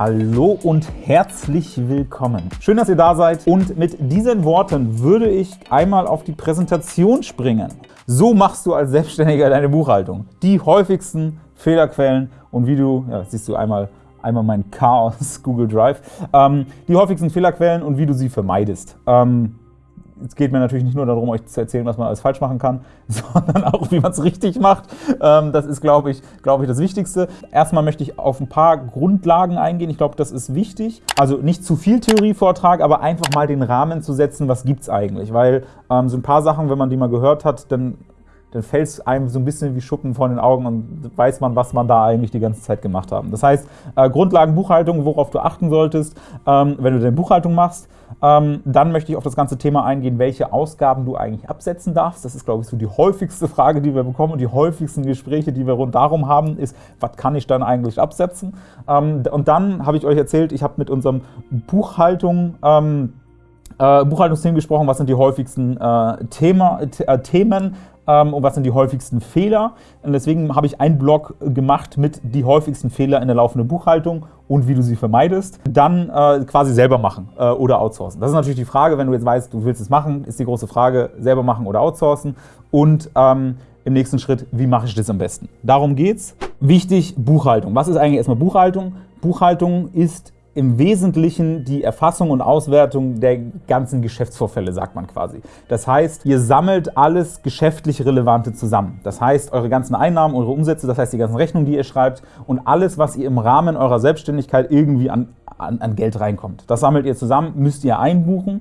Hallo und herzlich willkommen. Schön, dass ihr da seid und mit diesen Worten würde ich einmal auf die Präsentation springen. So machst du als Selbstständiger deine Buchhaltung. Die häufigsten Fehlerquellen und wie du, ja, siehst du einmal, einmal mein Chaos Google Drive, ähm, die häufigsten Fehlerquellen und wie du sie vermeidest. Ähm, es geht mir natürlich nicht nur darum, euch zu erzählen, was man alles falsch machen kann, sondern auch, wie man es richtig macht. Ähm, das ist, glaube ich, glaube ich, das Wichtigste. Erstmal möchte ich auf ein paar Grundlagen eingehen. Ich glaube, das ist wichtig. Also nicht zu viel Theorievortrag, aber einfach mal den Rahmen zu setzen, was gibt es eigentlich. Weil ähm, so ein paar Sachen, wenn man die mal gehört hat, dann dann fällt es einem so ein bisschen wie Schuppen vor den Augen und weiß man, was man da eigentlich die ganze Zeit gemacht haben. Das heißt, äh, Grundlagen Buchhaltung, worauf du achten solltest, ähm, wenn du deine Buchhaltung machst. Ähm, dann möchte ich auf das ganze Thema eingehen, welche Ausgaben du eigentlich absetzen darfst. Das ist, glaube ich, so die häufigste Frage, die wir bekommen und die häufigsten Gespräche, die wir rund darum haben, ist, was kann ich dann eigentlich absetzen? Ähm, und dann habe ich euch erzählt, ich habe mit unserem Buchhaltung ähm, äh, Buchhaltungsthemen gesprochen, was sind die häufigsten äh, Thema, äh, Themen, und was sind die häufigsten Fehler. Und deswegen habe ich einen Blog gemacht mit die häufigsten Fehler in der laufenden Buchhaltung und wie du sie vermeidest. Dann äh, quasi selber machen äh, oder outsourcen. Das ist natürlich die Frage, wenn du jetzt weißt, du willst es machen, ist die große Frage, selber machen oder outsourcen. Und ähm, im nächsten Schritt, wie mache ich das am besten? Darum geht's. Wichtig, Buchhaltung. Was ist eigentlich erstmal Buchhaltung? Buchhaltung ist im Wesentlichen die Erfassung und Auswertung der ganzen Geschäftsvorfälle, sagt man quasi. Das heißt, ihr sammelt alles geschäftlich Relevante zusammen. Das heißt, eure ganzen Einnahmen, eure Umsätze, das heißt die ganzen Rechnungen, die ihr schreibt und alles, was ihr im Rahmen eurer Selbstständigkeit irgendwie an, an, an Geld reinkommt. Das sammelt ihr zusammen, müsst ihr einbuchen.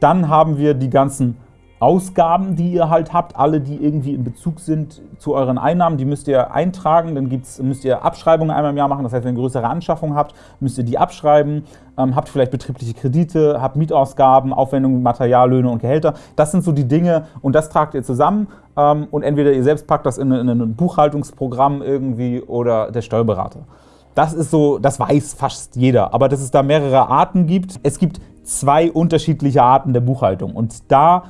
Dann haben wir die ganzen Ausgaben, die ihr halt habt, alle, die irgendwie in Bezug sind zu euren Einnahmen, die müsst ihr eintragen. Dann gibt's, müsst ihr Abschreibungen einmal im Jahr machen. Das heißt, wenn ihr größere Anschaffung habt, müsst ihr die abschreiben. Ähm, habt vielleicht betriebliche Kredite, habt Mietausgaben, Aufwendungen, Material, Löhne und Gehälter. Das sind so die Dinge und das tragt ihr zusammen. Ähm, und entweder ihr selbst packt das in, in ein Buchhaltungsprogramm irgendwie oder der Steuerberater. Das ist so, das weiß fast jeder, aber dass es da mehrere Arten gibt. Es gibt zwei unterschiedliche Arten der Buchhaltung und da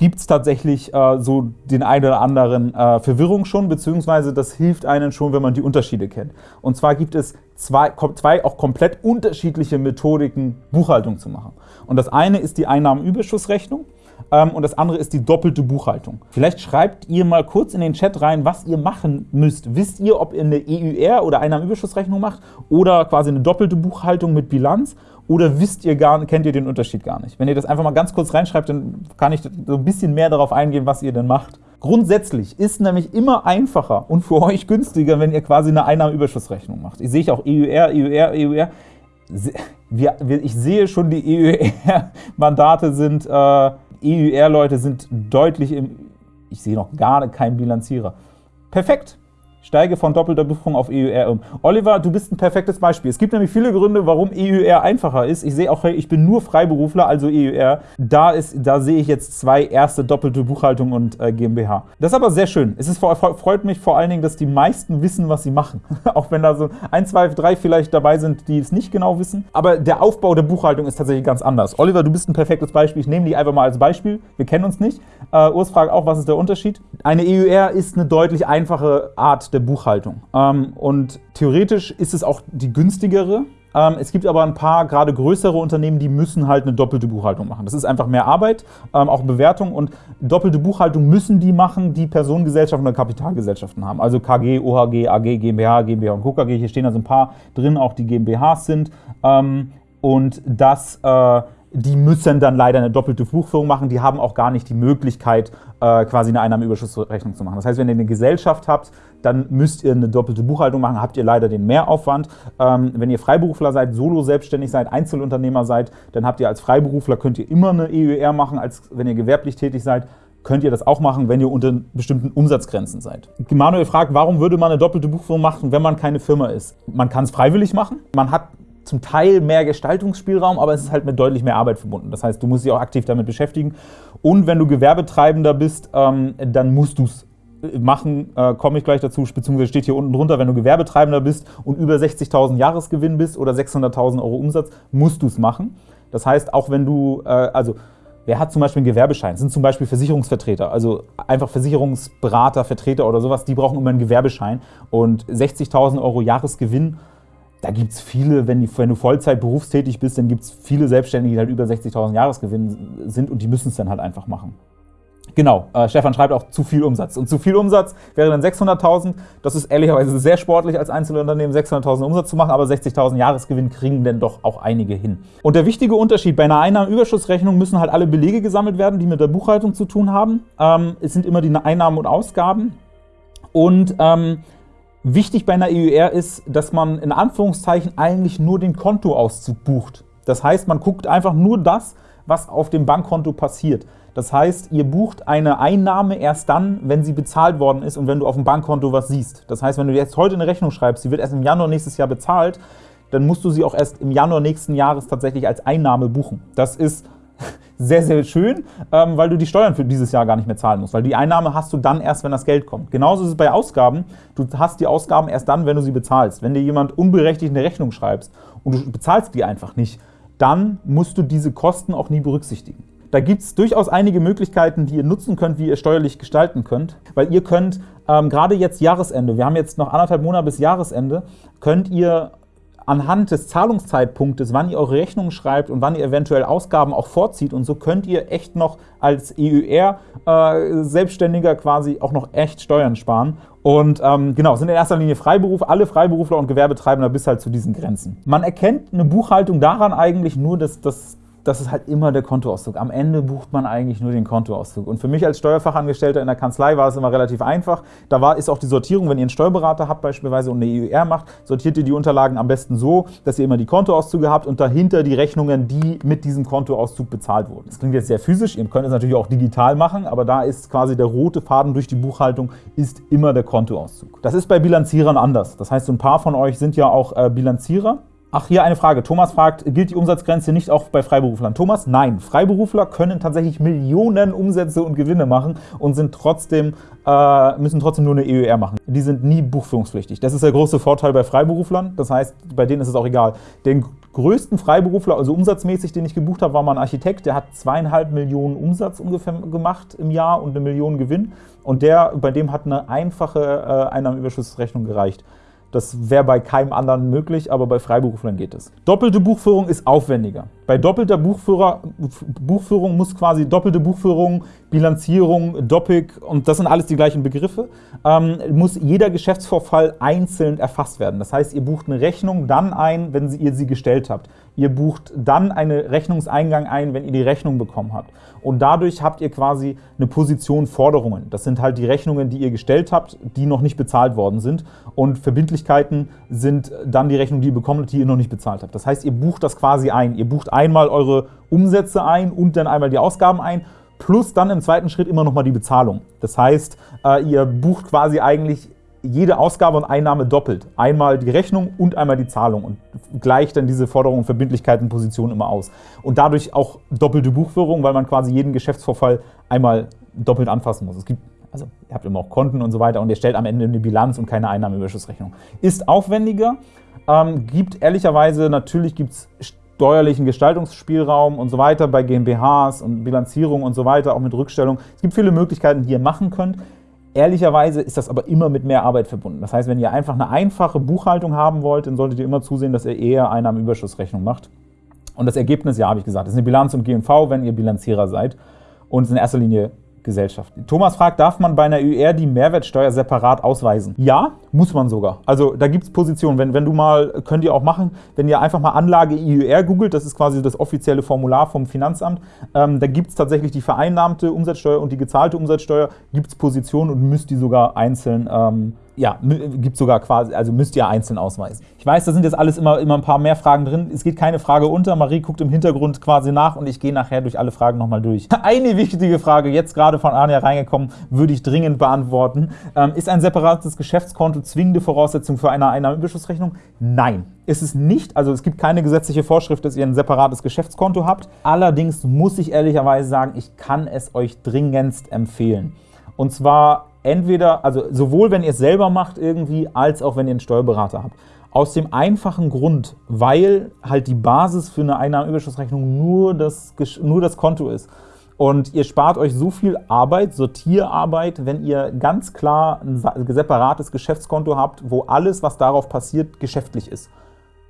gibt es tatsächlich äh, so den einen oder anderen äh, Verwirrung schon, beziehungsweise das hilft einem schon, wenn man die Unterschiede kennt. Und zwar gibt es zwei, zwei auch komplett unterschiedliche Methodiken, Buchhaltung zu machen. Und das eine ist die Einnahmenüberschussrechnung ähm, und das andere ist die doppelte Buchhaltung. Vielleicht schreibt ihr mal kurz in den Chat rein, was ihr machen müsst. Wisst ihr, ob ihr eine EUR oder Einnahmenüberschussrechnung macht oder quasi eine doppelte Buchhaltung mit Bilanz oder wisst ihr gar, kennt ihr den Unterschied gar nicht? Wenn ihr das einfach mal ganz kurz reinschreibt, dann kann ich so ein bisschen mehr darauf eingehen, was ihr denn macht. Grundsätzlich ist nämlich immer einfacher und für euch günstiger, wenn ihr quasi eine Einnahmenüberschussrechnung macht. Ich sehe auch EUR, EUR, EUR. Ich sehe schon, die EUR-Mandate sind, äh, EUR-Leute sind deutlich im, ich sehe noch gar keinen Bilanzierer. Perfekt, Steige von doppelter Buchung auf EUR um. Oliver, du bist ein perfektes Beispiel. Es gibt nämlich viele Gründe, warum EUR einfacher ist. Ich sehe auch, ich bin nur Freiberufler, also EUR. Da, ist, da sehe ich jetzt zwei erste doppelte Buchhaltung und äh, GmbH. Das ist aber sehr schön. Es ist, freut mich vor allen Dingen, dass die meisten wissen, was sie machen. auch wenn da so ein, zwei, drei vielleicht dabei sind, die es nicht genau wissen. Aber der Aufbau der Buchhaltung ist tatsächlich ganz anders. Oliver, du bist ein perfektes Beispiel. Ich nehme dich einfach mal als Beispiel. Wir kennen uns nicht. Äh, Urs fragt auch, was ist der Unterschied? Eine EUR ist eine deutlich einfache Art der Buchhaltung. Ähm, und theoretisch ist es auch die günstigere. Ähm, es gibt aber ein paar, gerade größere Unternehmen, die müssen halt eine doppelte Buchhaltung machen. Das ist einfach mehr Arbeit, ähm, auch Bewertung. Und doppelte Buchhaltung müssen die machen, die Personengesellschaften oder Kapitalgesellschaften haben. Also KG, OHG, AG, GmbH, GmbH und KKG. Hier stehen also ein paar drin, auch die GmbHs sind. und das äh, die müssen dann leider eine doppelte Buchführung machen. Die haben auch gar nicht die Möglichkeit, äh, quasi eine Einnahmenüberschussrechnung zu machen. Das heißt, wenn ihr eine Gesellschaft habt, dann müsst ihr eine doppelte Buchhaltung machen, habt ihr leider den Mehraufwand. Ähm, wenn ihr Freiberufler seid, solo selbstständig seid, Einzelunternehmer seid, dann habt ihr als Freiberufler, könnt ihr immer eine EUR machen, als wenn ihr gewerblich tätig seid könnt ihr das auch machen, wenn ihr unter bestimmten Umsatzgrenzen seid. Manuel fragt, warum würde man eine doppelte Buchführung machen, wenn man keine Firma ist? Man kann es freiwillig machen. Man hat zum Teil mehr Gestaltungsspielraum, aber es ist halt mit deutlich mehr Arbeit verbunden. Das heißt, du musst dich auch aktiv damit beschäftigen. Und wenn du Gewerbetreibender bist, ähm, dann musst du es äh, machen, äh, komme ich gleich dazu, beziehungsweise steht hier unten drunter, wenn du Gewerbetreibender bist und über 60.000 Jahresgewinn bist oder 600.000 Euro Umsatz, musst du es machen. Das heißt, auch wenn du, äh, also Wer hat zum Beispiel einen Gewerbeschein? Das sind zum Beispiel Versicherungsvertreter, also einfach Versicherungsberater, Vertreter oder sowas, die brauchen immer einen Gewerbeschein. Und 60.000 Euro Jahresgewinn da gibt es viele, wenn, die, wenn, du Vollzeit berufstätig bist, dann gibt es viele Selbstständige, die halt über 60.000 Jahresgewinn sind und die müssen es dann halt einfach machen. Genau, äh, Stefan schreibt auch zu viel Umsatz. Und zu viel Umsatz wäre dann 600.000. Das ist ehrlicherweise sehr sportlich als Einzelunternehmen, 600.000 Umsatz zu machen, aber 60.000 Jahresgewinn kriegen denn doch auch einige hin. Und der wichtige Unterschied, bei einer Einnahmenüberschussrechnung müssen halt alle Belege gesammelt werden, die mit der Buchhaltung zu tun haben. Ähm, es sind immer die Einnahmen und Ausgaben. Und ähm, wichtig bei einer EUR ist, dass man in Anführungszeichen eigentlich nur den Kontoauszug bucht. Das heißt, man guckt einfach nur das, was auf dem Bankkonto passiert. Das heißt, ihr bucht eine Einnahme erst dann, wenn sie bezahlt worden ist und wenn du auf dem Bankkonto was siehst. Das heißt, wenn du jetzt heute eine Rechnung schreibst, sie wird erst im Januar nächstes Jahr bezahlt, dann musst du sie auch erst im Januar nächsten Jahres tatsächlich als Einnahme buchen. Das ist sehr, sehr schön, ähm, weil du die Steuern für dieses Jahr gar nicht mehr zahlen musst, weil die Einnahme hast du dann erst, wenn das Geld kommt. Genauso ist es bei Ausgaben. Du hast die Ausgaben erst dann, wenn du sie bezahlst. Wenn dir jemand unberechtigt eine Rechnung schreibst und du bezahlst die einfach nicht, dann musst du diese Kosten auch nie berücksichtigen. Da gibt es durchaus einige Möglichkeiten, die ihr nutzen könnt, wie ihr steuerlich gestalten könnt, weil ihr könnt ähm, gerade jetzt Jahresende, wir haben jetzt noch anderthalb Monate bis Jahresende, könnt ihr anhand des Zahlungszeitpunktes, wann ihr eure Rechnungen schreibt und wann ihr eventuell Ausgaben auch vorzieht und so könnt ihr echt noch als EUR-Selbstständiger äh, quasi auch noch echt Steuern sparen. Und ähm, genau, sind in erster Linie Freiberuf, alle Freiberufler und Gewerbetreibender bis halt zu diesen Grenzen. Man erkennt eine Buchhaltung daran eigentlich nur, dass, dass das ist halt immer der Kontoauszug. Am Ende bucht man eigentlich nur den Kontoauszug. Und für mich als Steuerfachangestellter in der Kanzlei war es immer relativ einfach. Da war, ist auch die Sortierung, wenn ihr einen Steuerberater habt beispielsweise und eine EUR macht, sortiert ihr die Unterlagen am besten so, dass ihr immer die Kontoauszüge habt und dahinter die Rechnungen, die mit diesem Kontoauszug bezahlt wurden. Das klingt jetzt sehr physisch, ihr könnt es natürlich auch digital machen, aber da ist quasi der rote Faden durch die Buchhaltung ist immer der Kontoauszug. Das ist bei Bilanzierern anders. Das heißt, ein paar von euch sind ja auch äh, Bilanzierer Ach, hier eine Frage. Thomas fragt, gilt die Umsatzgrenze nicht auch bei Freiberuflern? Thomas, nein. Freiberufler können tatsächlich Millionen Umsätze und Gewinne machen und sind trotzdem, äh, müssen trotzdem nur eine EUR machen. Die sind nie buchführungspflichtig. Das ist der große Vorteil bei Freiberuflern. Das heißt, bei denen ist es auch egal. Den größten Freiberufler, also umsatzmäßig, den ich gebucht habe, war mal ein Architekt. Der hat zweieinhalb Millionen Umsatz ungefähr gemacht im Jahr und eine Million Gewinn. Und der, bei dem hat eine einfache äh, Einnahmenüberschussrechnung gereicht. Das wäre bei keinem anderen möglich, aber bei Freiberuflern geht es. Doppelte Buchführung ist aufwendiger. Bei doppelter Buchführer, Buchführung muss quasi doppelte Buchführung, Bilanzierung, Doppik und das sind alles die gleichen Begriffe, ähm, muss jeder Geschäftsvorfall einzeln erfasst werden. Das heißt, ihr bucht eine Rechnung dann ein, wenn ihr sie gestellt habt. Ihr bucht dann einen Rechnungseingang ein, wenn ihr die Rechnung bekommen habt. Und dadurch habt ihr quasi eine Position Forderungen. Das sind halt die Rechnungen, die ihr gestellt habt, die noch nicht bezahlt worden sind. Und Verbindlichkeiten sind dann die Rechnungen, die ihr bekommt, die ihr noch nicht bezahlt habt. Das heißt, ihr bucht das quasi ein. Ihr bucht einmal eure Umsätze ein und dann einmal die Ausgaben ein plus dann im zweiten Schritt immer noch mal die Bezahlung. Das heißt, äh, ihr bucht quasi eigentlich jede Ausgabe und Einnahme doppelt. Einmal die Rechnung und einmal die Zahlung und gleicht dann diese Forderungen, Verbindlichkeiten, Positionen immer aus. Und dadurch auch doppelte Buchführung, weil man quasi jeden Geschäftsvorfall einmal doppelt anfassen muss. Es gibt, also ihr habt immer auch Konten und so weiter und ihr stellt am Ende eine Bilanz und keine Einnahmeüberschussrechnung. Ist aufwendiger, ähm, gibt ehrlicherweise, natürlich gibt es steuerlichen Gestaltungsspielraum und so weiter bei GmbHs und Bilanzierung und so weiter, auch mit Rückstellung. Es gibt viele Möglichkeiten, die ihr machen könnt. Ehrlicherweise ist das aber immer mit mehr Arbeit verbunden. Das heißt, wenn ihr einfach eine einfache Buchhaltung haben wollt, dann solltet ihr immer zusehen, dass ihr eher Einnahmenüberschussrechnung macht. Und das Ergebnis, ja, habe ich gesagt, ist eine Bilanz und GMV, wenn ihr Bilanzierer seid. Und ist in erster Linie Gesellschaft. Thomas fragt, darf man bei einer UR die Mehrwertsteuer separat ausweisen? Ja, muss man sogar. Also da gibt es Positionen. Wenn, wenn du mal, könnt ihr auch machen, wenn ihr einfach mal Anlage IUR googelt, das ist quasi das offizielle Formular vom Finanzamt, ähm, da gibt es tatsächlich die vereinnahmte Umsatzsteuer und die gezahlte Umsatzsteuer, gibt es Positionen und müsst die sogar einzeln ähm, ja, gibt sogar quasi, also müsst ihr einzeln ausweisen. Ich weiß, da sind jetzt alles immer, immer ein paar mehr Fragen drin. Es geht keine Frage unter. Marie guckt im Hintergrund quasi nach und ich gehe nachher durch alle Fragen nochmal durch. Eine wichtige Frage, jetzt gerade von Anja reingekommen, würde ich dringend beantworten. Ähm, ist ein separates Geschäftskonto zwingende Voraussetzung für eine Einnahmenüberschussrechnung? Nein. Ist es nicht, also es gibt keine gesetzliche Vorschrift, dass ihr ein separates Geschäftskonto habt. Allerdings muss ich ehrlicherweise sagen, ich kann es euch dringendst empfehlen. Und zwar entweder, also sowohl wenn ihr es selber macht irgendwie, als auch wenn ihr einen Steuerberater habt. Aus dem einfachen Grund, weil halt die Basis für eine Einnahmenüberschussrechnung nur das, nur das Konto ist. Und ihr spart euch so viel Arbeit, Sortierarbeit, wenn ihr ganz klar ein separates Geschäftskonto habt, wo alles, was darauf passiert, geschäftlich ist.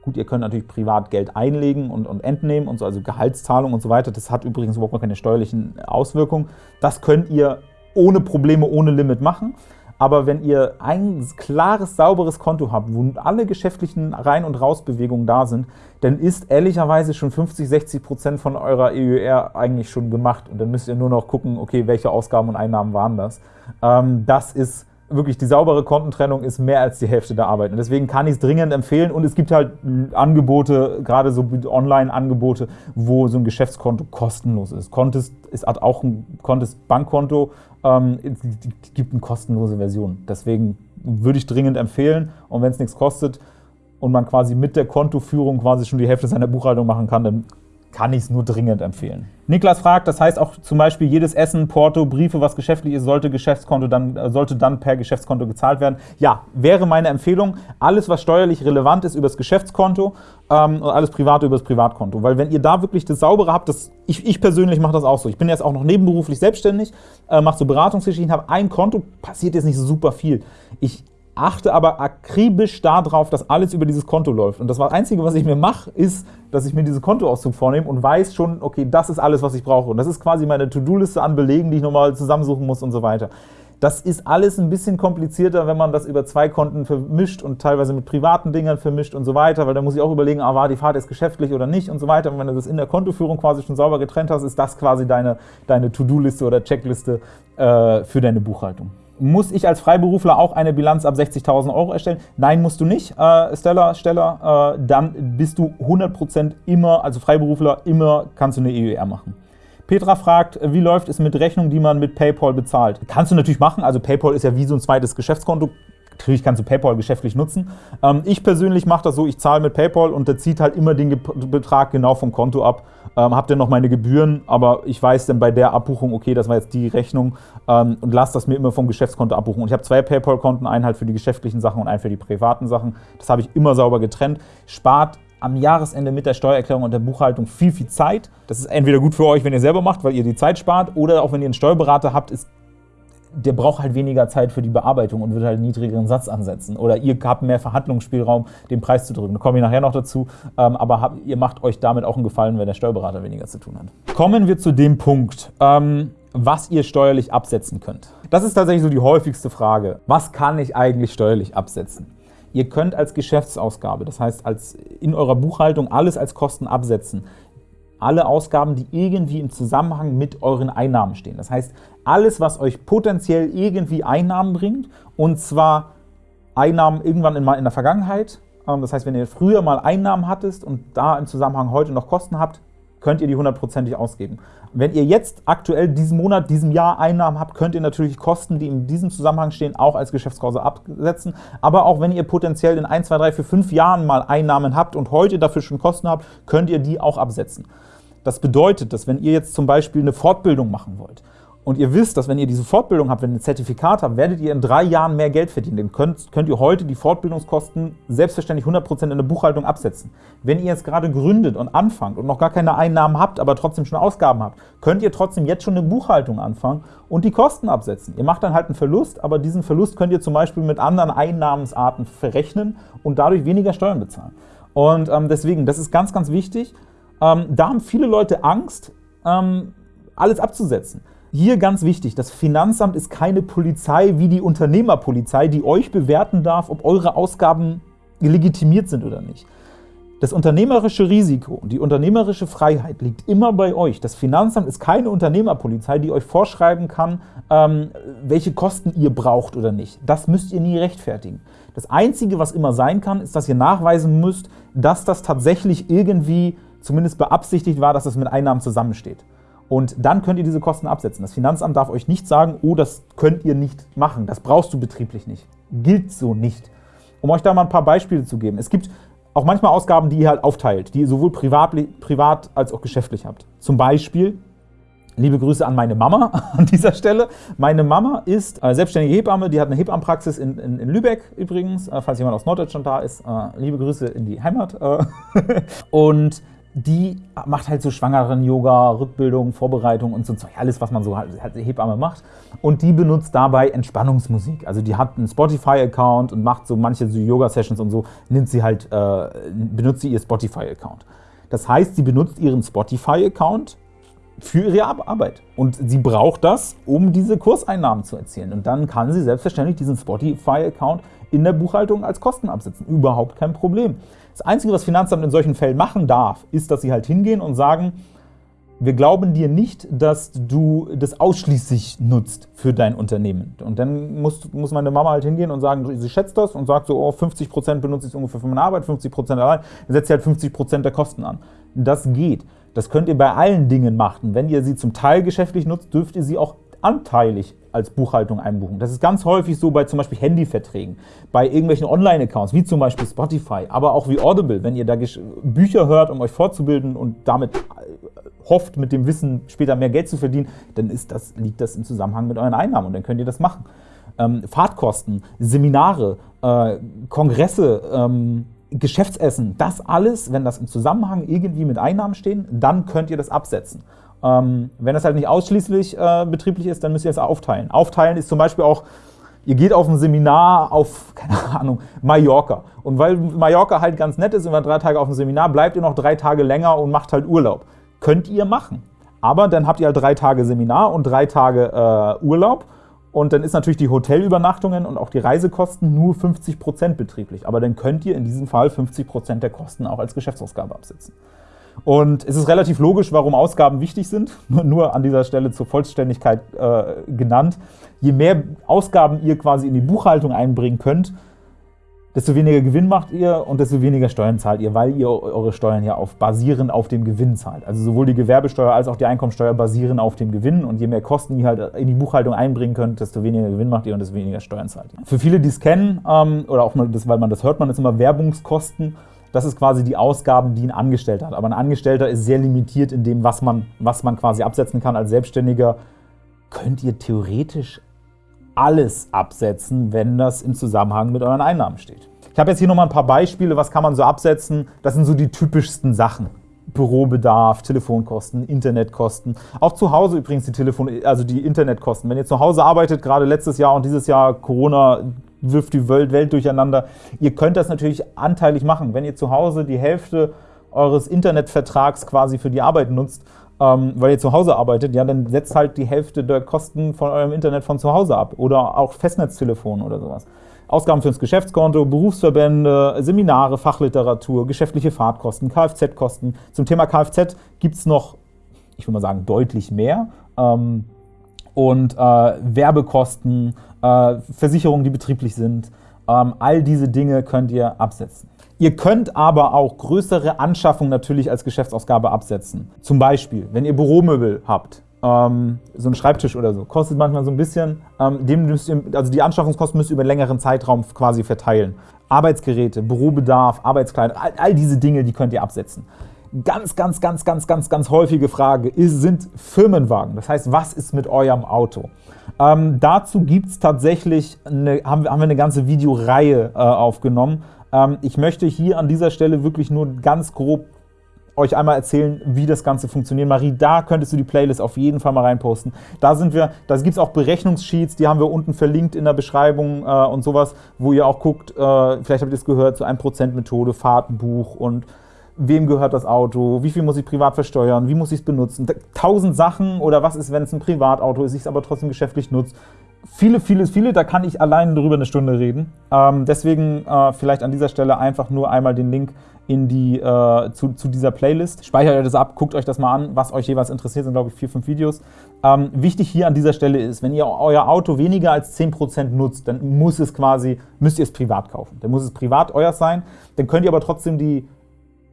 Gut, ihr könnt natürlich privat Geld einlegen und, und entnehmen und so, also Gehaltszahlung und so weiter. Das hat übrigens überhaupt keine steuerlichen Auswirkungen. Das könnt ihr ohne Probleme, ohne Limit machen. Aber wenn ihr ein klares, sauberes Konto habt, wo alle geschäftlichen Rein- und Rausbewegungen da sind, dann ist ehrlicherweise schon 50, 60 Prozent von eurer EUR eigentlich schon gemacht. Und dann müsst ihr nur noch gucken, okay, welche Ausgaben und Einnahmen waren das. Ähm, das ist wirklich die saubere Kontentrennung ist mehr als die Hälfte der Arbeit. Und deswegen kann ich es dringend empfehlen. Und es gibt halt Angebote, gerade so Online-Angebote, wo so ein Geschäftskonto kostenlos ist. Contest ist hat auch ein Contest Bankkonto, ähm, gibt eine kostenlose Version. Deswegen würde ich dringend empfehlen. Und wenn es nichts kostet und man quasi mit der Kontoführung quasi schon die Hälfte seiner Buchhaltung machen kann, dann kann ich es nur dringend empfehlen. Niklas fragt, das heißt auch zum Beispiel jedes Essen, Porto, Briefe, was geschäftlich ist, sollte, Geschäftskonto dann, äh, sollte dann per Geschäftskonto gezahlt werden. Ja, wäre meine Empfehlung. Alles, was steuerlich relevant ist, übers Geschäftskonto ähm, und alles Private übers Privatkonto. Weil wenn ihr da wirklich das Saubere habt, das, ich, ich persönlich mache das auch so. Ich bin jetzt auch noch nebenberuflich selbstständig, äh, mache so Beratungsgeschichten, habe ein Konto, passiert jetzt nicht so super viel. Ich achte aber akribisch darauf, dass alles über dieses Konto läuft. Und das Einzige, was ich mir mache, ist, dass ich mir diese Kontoauszug vornehme und weiß schon, okay, das ist alles, was ich brauche. Und das ist quasi meine To-Do-Liste an Belegen, die ich nochmal zusammensuchen muss und so weiter. Das ist alles ein bisschen komplizierter, wenn man das über zwei Konten vermischt und teilweise mit privaten Dingern vermischt und so weiter, weil da muss ich auch überlegen, ah, war die Fahrt jetzt geschäftlich oder nicht und so weiter. Und wenn du das in der Kontoführung quasi schon sauber getrennt hast, ist das quasi deine, deine To-Do-Liste oder Checkliste äh, für deine Buchhaltung. Muss ich als Freiberufler auch eine Bilanz ab 60.000 Euro erstellen? Nein, musst du nicht, äh, Stella, Steller. Äh, dann bist du 100% immer, also Freiberufler, immer kannst du eine EUR machen. Petra fragt, wie läuft es mit Rechnungen, die man mit PayPal bezahlt? Kannst du natürlich machen, also PayPal ist ja wie so ein zweites Geschäftskonto. Natürlich kannst du PayPal geschäftlich nutzen. Ähm, ich persönlich mache das so, ich zahle mit PayPal und der zieht halt immer den Betrag genau vom Konto ab. Ähm, hab dann noch meine Gebühren, aber ich weiß dann bei der Abbuchung, okay, das war jetzt die Rechnung ähm, und lasse das mir immer vom Geschäftskonto abbuchen. Und ich habe zwei PayPal-Konten, einen halt für die geschäftlichen Sachen und einen für die privaten Sachen. Das habe ich immer sauber getrennt. Spart am Jahresende mit der Steuererklärung und der Buchhaltung viel, viel Zeit. Das ist entweder gut für euch, wenn ihr selber macht, weil ihr die Zeit spart, oder auch wenn ihr einen Steuerberater habt, ist der braucht halt weniger Zeit für die Bearbeitung und wird halt einen niedrigeren Satz ansetzen. Oder ihr habt mehr Verhandlungsspielraum, den Preis zu drücken. Da komme ich nachher noch dazu. Ähm, aber ihr macht euch damit auch einen Gefallen, wenn der Steuerberater weniger zu tun hat. Kommen wir zu dem Punkt, ähm, was ihr steuerlich absetzen könnt. Das ist tatsächlich so die häufigste Frage. Was kann ich eigentlich steuerlich absetzen? Ihr könnt als Geschäftsausgabe, das heißt als in eurer Buchhaltung alles als Kosten absetzen alle Ausgaben, die irgendwie im Zusammenhang mit euren Einnahmen stehen. Das heißt, alles, was euch potenziell irgendwie Einnahmen bringt, und zwar Einnahmen irgendwann in, in der Vergangenheit, ähm, das heißt, wenn ihr früher mal Einnahmen hattest und da im Zusammenhang heute noch Kosten habt, könnt ihr die hundertprozentig ausgeben. Wenn ihr jetzt aktuell diesen Monat, diesem Jahr Einnahmen habt, könnt ihr natürlich Kosten, die in diesem Zusammenhang stehen, auch als Geschäftskurse absetzen. Aber auch wenn ihr potenziell in 1, 2, 3, 4, 5 Jahren mal Einnahmen habt und heute dafür schon Kosten habt, könnt ihr die auch absetzen. Das bedeutet, dass wenn ihr jetzt zum Beispiel eine Fortbildung machen wollt und ihr wisst, dass wenn ihr diese Fortbildung habt, wenn ihr ein Zertifikat habt, werdet ihr in drei Jahren mehr Geld verdienen. Dann könnt, könnt ihr heute die Fortbildungskosten selbstverständlich 100% in der Buchhaltung absetzen. Wenn ihr jetzt gerade gründet und anfangt und noch gar keine Einnahmen habt, aber trotzdem schon Ausgaben habt, könnt ihr trotzdem jetzt schon eine Buchhaltung anfangen und die Kosten absetzen. Ihr macht dann halt einen Verlust, aber diesen Verlust könnt ihr zum Beispiel mit anderen Einnahmensarten verrechnen und dadurch weniger Steuern bezahlen. Und ähm, deswegen, das ist ganz, ganz wichtig. Ähm, da haben viele Leute Angst, ähm, alles abzusetzen. Hier ganz wichtig, das Finanzamt ist keine Polizei wie die Unternehmerpolizei, die euch bewerten darf, ob eure Ausgaben legitimiert sind oder nicht. Das unternehmerische Risiko und die unternehmerische Freiheit liegt immer bei euch. Das Finanzamt ist keine Unternehmerpolizei, die euch vorschreiben kann, ähm, welche Kosten ihr braucht oder nicht. Das müsst ihr nie rechtfertigen. Das Einzige, was immer sein kann, ist, dass ihr nachweisen müsst, dass das tatsächlich irgendwie zumindest beabsichtigt war, dass es mit Einnahmen zusammensteht. Und dann könnt ihr diese Kosten absetzen. Das Finanzamt darf euch nicht sagen, oh, das könnt ihr nicht machen, das brauchst du betrieblich nicht. Gilt so nicht. Um euch da mal ein paar Beispiele zu geben. Es gibt auch manchmal Ausgaben, die ihr halt aufteilt, die ihr sowohl privat, privat als auch geschäftlich habt. Zum Beispiel, liebe Grüße an meine Mama an dieser Stelle. Meine Mama ist selbstständige Hebamme, die hat eine Hebammenpraxis in, in, in Lübeck übrigens, äh, falls jemand aus Norddeutschland da ist. Äh, liebe Grüße in die Heimat. Äh. Und die macht halt so schwangeren Yoga, Rückbildung, Vorbereitung und so alles, was man so halt, Hebamme macht. Und die benutzt dabei Entspannungsmusik. Also die hat einen Spotify-Account und macht so manche so Yoga-Sessions und so, nimmt sie halt, äh, benutzt sie ihr Spotify-Account. Das heißt, sie benutzt ihren Spotify-Account für ihre Arbeit. Und sie braucht das, um diese Kurseinnahmen zu erzielen. Und dann kann sie selbstverständlich diesen Spotify-Account in der Buchhaltung als Kosten absetzen. Überhaupt kein Problem. Das Einzige, was Finanzamt in solchen Fällen machen darf, ist, dass sie halt hingehen und sagen, wir glauben dir nicht, dass du das ausschließlich nutzt für dein Unternehmen. Und dann muss, muss meine Mama halt hingehen und sagen, sie schätzt das und sagt so, oh, 50% benutze ich ungefähr für meine Arbeit, 50% allein, dann setzt sie halt 50% der Kosten an. Das geht. Das könnt ihr bei allen Dingen machen. Wenn ihr sie zum Teil geschäftlich nutzt, dürft ihr sie auch anteilig als Buchhaltung einbuchen. Das ist ganz häufig so bei zum Beispiel Handyverträgen, bei irgendwelchen Online-Accounts, wie zum Beispiel Spotify, aber auch wie Audible, wenn ihr da Bücher hört, um euch fortzubilden und damit äh, hofft, mit dem Wissen später mehr Geld zu verdienen, dann ist das, liegt das im Zusammenhang mit euren Einnahmen und dann könnt ihr das machen. Ähm, Fahrtkosten, Seminare, äh, Kongresse, ähm, Geschäftsessen, das alles, wenn das im Zusammenhang irgendwie mit Einnahmen stehen, dann könnt ihr das absetzen. Ähm, wenn das halt nicht ausschließlich äh, betrieblich ist, dann müsst ihr es aufteilen. Aufteilen ist zum Beispiel auch, ihr geht auf ein Seminar auf, keine Ahnung, Mallorca. Und weil Mallorca halt ganz nett ist und wir drei Tage auf dem Seminar, bleibt ihr noch drei Tage länger und macht halt Urlaub. Könnt ihr machen. Aber dann habt ihr halt drei Tage Seminar und drei Tage äh, Urlaub. Und dann ist natürlich die Hotelübernachtungen und auch die Reisekosten nur 50% betrieblich. Aber dann könnt ihr in diesem Fall 50% der Kosten auch als Geschäftsausgabe absetzen. Und es ist relativ logisch, warum Ausgaben wichtig sind, nur an dieser Stelle zur Vollständigkeit äh, genannt. Je mehr Ausgaben ihr quasi in die Buchhaltung einbringen könnt, desto weniger Gewinn macht ihr und desto weniger Steuern zahlt ihr, weil ihr eure Steuern ja auf, basierend auf dem Gewinn zahlt. Also sowohl die Gewerbesteuer als auch die Einkommensteuer basieren auf dem Gewinn und je mehr Kosten ihr halt in die Buchhaltung einbringen könnt, desto weniger Gewinn macht ihr und desto weniger Steuern zahlt ihr. Für viele, die es kennen, ähm, oder auch mal das, weil man das hört, man ist immer Werbungskosten. Das ist quasi die Ausgaben, die ein Angestellter hat. Aber ein Angestellter ist sehr limitiert in dem, was man, was man quasi absetzen kann. Als Selbstständiger könnt ihr theoretisch alles absetzen, wenn das im Zusammenhang mit euren Einnahmen steht. Ich habe jetzt hier nochmal ein paar Beispiele, was kann man so absetzen. Das sind so die typischsten Sachen. Bürobedarf, Telefonkosten, Internetkosten. Auch zu Hause übrigens die Telefon, also die Internetkosten. Wenn ihr zu Hause arbeitet, gerade letztes Jahr und dieses Jahr Corona wirft die Welt, durcheinander. Ihr könnt das natürlich anteilig machen. Wenn ihr zu Hause die Hälfte eures Internetvertrags quasi für die Arbeit nutzt, ähm, weil ihr zu Hause arbeitet, ja, dann setzt halt die Hälfte der Kosten von eurem Internet von zu Hause ab oder auch Festnetztelefon oder sowas. Ausgaben fürs Geschäftskonto, Berufsverbände, Seminare, Fachliteratur, geschäftliche Fahrtkosten, Kfz-Kosten. Zum Thema Kfz gibt es noch, ich würde mal sagen, deutlich mehr. Ähm, und äh, Werbekosten, äh, Versicherungen, die betrieblich sind, ähm, all diese Dinge könnt ihr absetzen. Ihr könnt aber auch größere Anschaffungen natürlich als Geschäftsausgabe absetzen. Zum Beispiel, wenn ihr Büromöbel habt, ähm, so ein Schreibtisch oder so, kostet manchmal so ein bisschen, ähm, dem müsst ihr, also die Anschaffungskosten müsst ihr über einen längeren Zeitraum quasi verteilen. Arbeitsgeräte, Bürobedarf, Arbeitskleidung, all, all diese Dinge, die könnt ihr absetzen. Ganz, ganz, ganz, ganz, ganz, ganz häufige Frage ist, sind Firmenwagen. Das heißt, was ist mit eurem Auto? Ähm, dazu gibt es tatsächlich, eine, haben, haben wir eine ganze Videoreihe äh, aufgenommen. Ähm, ich möchte hier an dieser Stelle wirklich nur ganz grob euch einmal erzählen, wie das Ganze funktioniert. Marie, da könntest du die Playlist auf jeden Fall mal reinposten. Da sind wir, da gibt es auch Berechnungssheets, die haben wir unten verlinkt in der Beschreibung äh, und sowas, wo ihr auch guckt, äh, vielleicht habt ihr es gehört, zu so 1%-Methode, Fahrtenbuch und wem gehört das Auto, wie viel muss ich privat versteuern, wie muss ich es benutzen, tausend Sachen oder was ist, wenn es ein Privatauto ist, ich es aber trotzdem geschäftlich nutze. Viele, viele, viele, da kann ich allein darüber eine Stunde reden. Ähm, deswegen äh, vielleicht an dieser Stelle einfach nur einmal den Link in die, äh, zu, zu, dieser Playlist. Speichert euch das ab, guckt euch das mal an, was euch jeweils interessiert, sind glaube ich vier, fünf Videos. Ähm, wichtig hier an dieser Stelle ist, wenn ihr euer Auto weniger als 10% nutzt, dann muss es quasi, müsst ihr es privat kaufen. Dann muss es privat euer sein, dann könnt ihr aber trotzdem die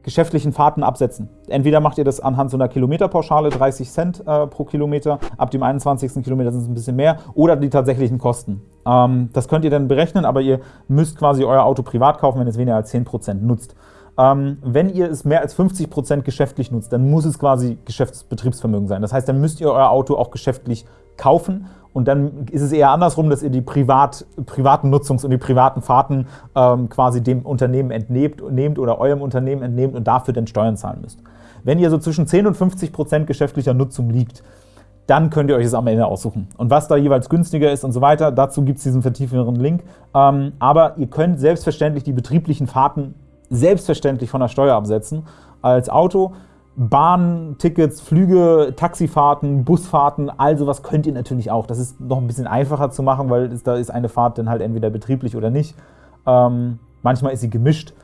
geschäftlichen Fahrten absetzen. Entweder macht ihr das anhand so einer Kilometerpauschale, 30 Cent äh, pro Kilometer, ab dem 21. Kilometer sind es ein bisschen mehr, oder die tatsächlichen Kosten. Ähm, das könnt ihr dann berechnen, aber ihr müsst quasi euer Auto privat kaufen, wenn es weniger als 10% nutzt. Ähm, wenn ihr es mehr als 50% geschäftlich nutzt, dann muss es quasi Geschäftsbetriebsvermögen sein. Das heißt, dann müsst ihr euer Auto auch geschäftlich kaufen und dann ist es eher andersrum, dass ihr die privat, privaten Nutzungs- und die privaten Fahrten ähm, quasi dem Unternehmen entnehmt, nehmt oder eurem Unternehmen entnehmt und dafür dann Steuern zahlen müsst. Wenn ihr so zwischen 10 und 50 Prozent geschäftlicher Nutzung liegt, dann könnt ihr euch das am Ende aussuchen. Und was da jeweils günstiger ist und so weiter, dazu gibt es diesen vertiefenderen Link. Ähm, aber ihr könnt selbstverständlich die betrieblichen Fahrten selbstverständlich von der Steuer absetzen als Auto. Bahntickets, Flüge, Taxifahrten, Busfahrten, all sowas könnt ihr natürlich auch. Das ist noch ein bisschen einfacher zu machen, weil da ist eine Fahrt dann halt entweder betrieblich oder nicht. Ähm, manchmal ist sie gemischt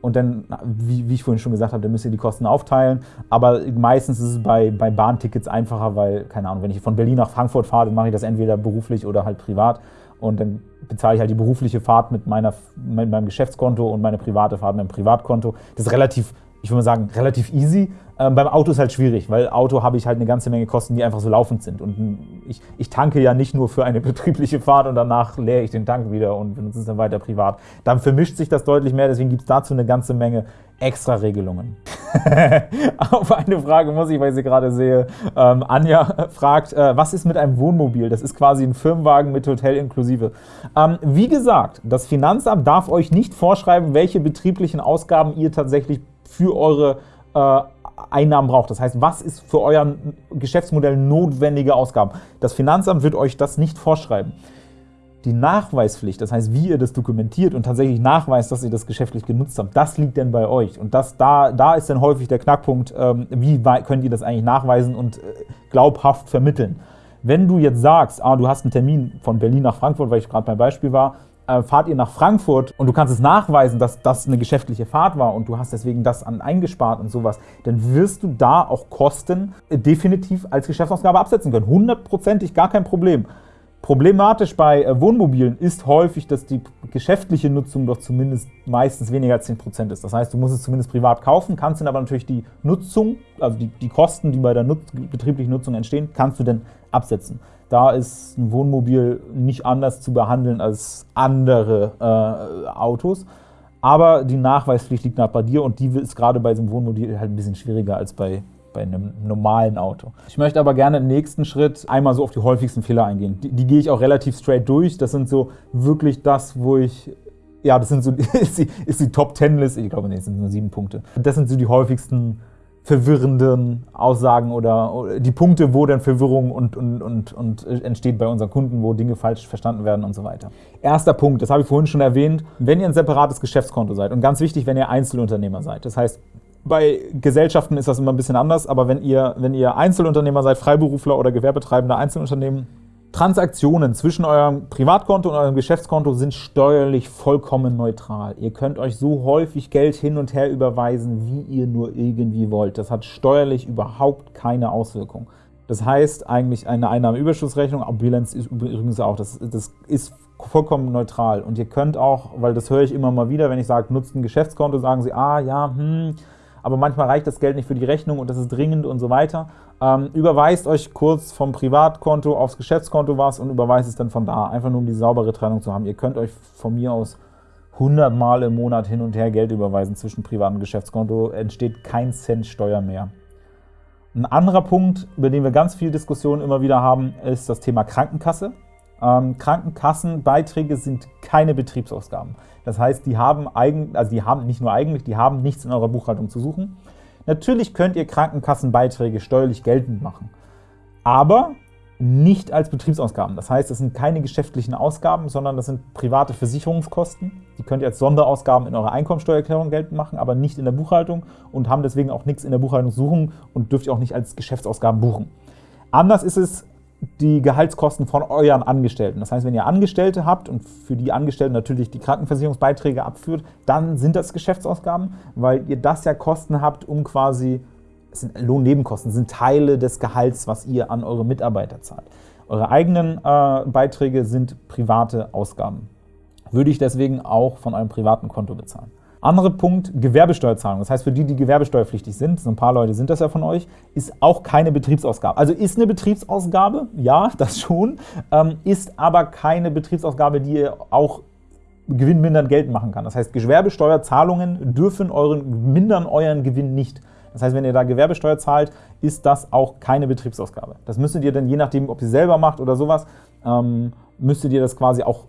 und dann, wie, wie, ich vorhin schon gesagt habe, dann müsst ihr die Kosten aufteilen. Aber meistens ist es bei, bei Bahntickets einfacher, weil, keine Ahnung, wenn ich von Berlin nach Frankfurt fahre, dann mache ich das entweder beruflich oder halt privat. Und dann bezahle ich halt die berufliche Fahrt mit, meiner, mit meinem Geschäftskonto und meine private Fahrt mit dem Privatkonto. Das ist relativ ich würde mal sagen, relativ easy. Ähm, beim Auto ist halt schwierig, weil Auto habe ich halt eine ganze Menge Kosten, die einfach so laufend sind. Und ich, ich tanke ja nicht nur für eine betriebliche Fahrt und danach leere ich den Tank wieder und benutze es dann weiter privat. Dann vermischt sich das deutlich mehr, deswegen gibt es dazu eine ganze Menge extra Regelungen. Auf eine Frage muss ich, weil ich sie gerade sehe. Ähm, Anja fragt, äh, was ist mit einem Wohnmobil? Das ist quasi ein Firmenwagen mit Hotel inklusive. Ähm, wie gesagt, das Finanzamt darf euch nicht vorschreiben, welche betrieblichen Ausgaben ihr tatsächlich für eure äh, Einnahmen braucht. Das heißt, was ist für euer Geschäftsmodell notwendige Ausgaben? Das Finanzamt wird euch das nicht vorschreiben. Die Nachweispflicht, das heißt, wie ihr das dokumentiert und tatsächlich nachweist, dass ihr das geschäftlich genutzt habt, das liegt denn bei euch. Und das, da, da ist dann häufig der Knackpunkt, ähm, wie könnt ihr das eigentlich nachweisen und äh, glaubhaft vermitteln. Wenn du jetzt sagst, ah, du hast einen Termin von Berlin nach Frankfurt, weil ich gerade beim Beispiel war, äh, fahrt ihr nach Frankfurt und du kannst es nachweisen, dass das eine geschäftliche Fahrt war und du hast deswegen das an eingespart und sowas, dann wirst du da auch Kosten definitiv als Geschäftsausgabe absetzen können. Hundertprozentig gar kein Problem. Problematisch bei äh, Wohnmobilen ist häufig, dass die geschäftliche Nutzung doch zumindest meistens weniger als 10% ist. Das heißt, du musst es zumindest privat kaufen, kannst dann aber natürlich die Nutzung, also die, die Kosten, die bei der Nutz betrieblichen Nutzung entstehen, kannst du dann absetzen. Da ist ein Wohnmobil nicht anders zu behandeln als andere äh, Autos. Aber die Nachweispflicht liegt nach bei dir und die ist gerade bei so einem Wohnmobil halt ein bisschen schwieriger als bei, bei einem normalen Auto. Ich möchte aber gerne im nächsten Schritt einmal so auf die häufigsten Fehler eingehen. Die, die gehe ich auch relativ straight durch. Das sind so wirklich das, wo ich ja, das sind so, ist die, ist die Top Ten Liste, ich glaube, nee, das sind nur sieben Punkte. Das sind so die häufigsten verwirrenden Aussagen oder die Punkte, wo dann Verwirrung und, und, und, und entsteht bei unseren Kunden, wo Dinge falsch verstanden werden und so weiter. Erster Punkt, das habe ich vorhin schon erwähnt, wenn ihr ein separates Geschäftskonto seid und ganz wichtig, wenn ihr Einzelunternehmer seid. Das heißt, bei Gesellschaften ist das immer ein bisschen anders, aber wenn ihr, wenn ihr Einzelunternehmer seid, Freiberufler oder gewerbetreibende Einzelunternehmen, Transaktionen zwischen eurem Privatkonto und eurem Geschäftskonto sind steuerlich vollkommen neutral. Ihr könnt euch so häufig Geld hin und her überweisen, wie ihr nur irgendwie wollt. Das hat steuerlich überhaupt keine Auswirkung. Das heißt eigentlich eine Einnahmenüberschussrechnung, Bilanz ist übrigens auch, das, das ist vollkommen neutral. Und ihr könnt auch, weil das höre ich immer mal wieder, wenn ich sage, nutzt ein Geschäftskonto, sagen sie, ah ja, hm, aber manchmal reicht das Geld nicht für die Rechnung und das ist dringend und so weiter. Ähm, überweist euch kurz vom Privatkonto aufs Geschäftskonto was und überweist es dann von da, einfach nur um die saubere Trennung zu haben. Ihr könnt euch von mir aus 100 Mal im Monat hin und her Geld überweisen zwischen Privat- und Geschäftskonto, entsteht kein Cent Steuer mehr. Ein anderer Punkt, über den wir ganz viel Diskussion immer wieder haben, ist das Thema Krankenkasse. Ähm, Krankenkassenbeiträge sind keine Betriebsausgaben. Das heißt, die haben, eigen, also die haben nicht nur eigentlich, die haben nichts in eurer Buchhaltung zu suchen. Natürlich könnt ihr Krankenkassenbeiträge steuerlich geltend machen, aber nicht als Betriebsausgaben. Das heißt, es sind keine geschäftlichen Ausgaben, sondern das sind private Versicherungskosten. Die könnt ihr als Sonderausgaben in eurer Einkommensteuererklärung geltend machen, aber nicht in der Buchhaltung und haben deswegen auch nichts in der Buchhaltung zu suchen und dürft ihr auch nicht als Geschäftsausgaben buchen. Anders ist es die Gehaltskosten von euren Angestellten. Das heißt, wenn ihr Angestellte habt und für die Angestellten natürlich die Krankenversicherungsbeiträge abführt, dann sind das Geschäftsausgaben, weil ihr das ja Kosten habt, um quasi, es sind Lohnnebenkosten, sind Teile des Gehalts, was ihr an eure Mitarbeiter zahlt. Eure eigenen äh, Beiträge sind private Ausgaben. Würde ich deswegen auch von eurem privaten Konto bezahlen. Anderer Punkt, Gewerbesteuerzahlung. Das heißt, für die, die gewerbesteuerpflichtig sind, so ein paar Leute sind das ja von euch, ist auch keine Betriebsausgabe. Also ist eine Betriebsausgabe, ja, das schon, ähm, ist aber keine Betriebsausgabe, die ihr auch gewinnmindernd geltend machen kann. Das heißt, Gewerbesteuerzahlungen dürfen euren, mindern euren Gewinn nicht. Das heißt, wenn ihr da Gewerbesteuer zahlt, ist das auch keine Betriebsausgabe. Das müsstet ihr dann, je nachdem, ob ihr selber macht oder sowas, ähm, müsstet ihr das quasi auch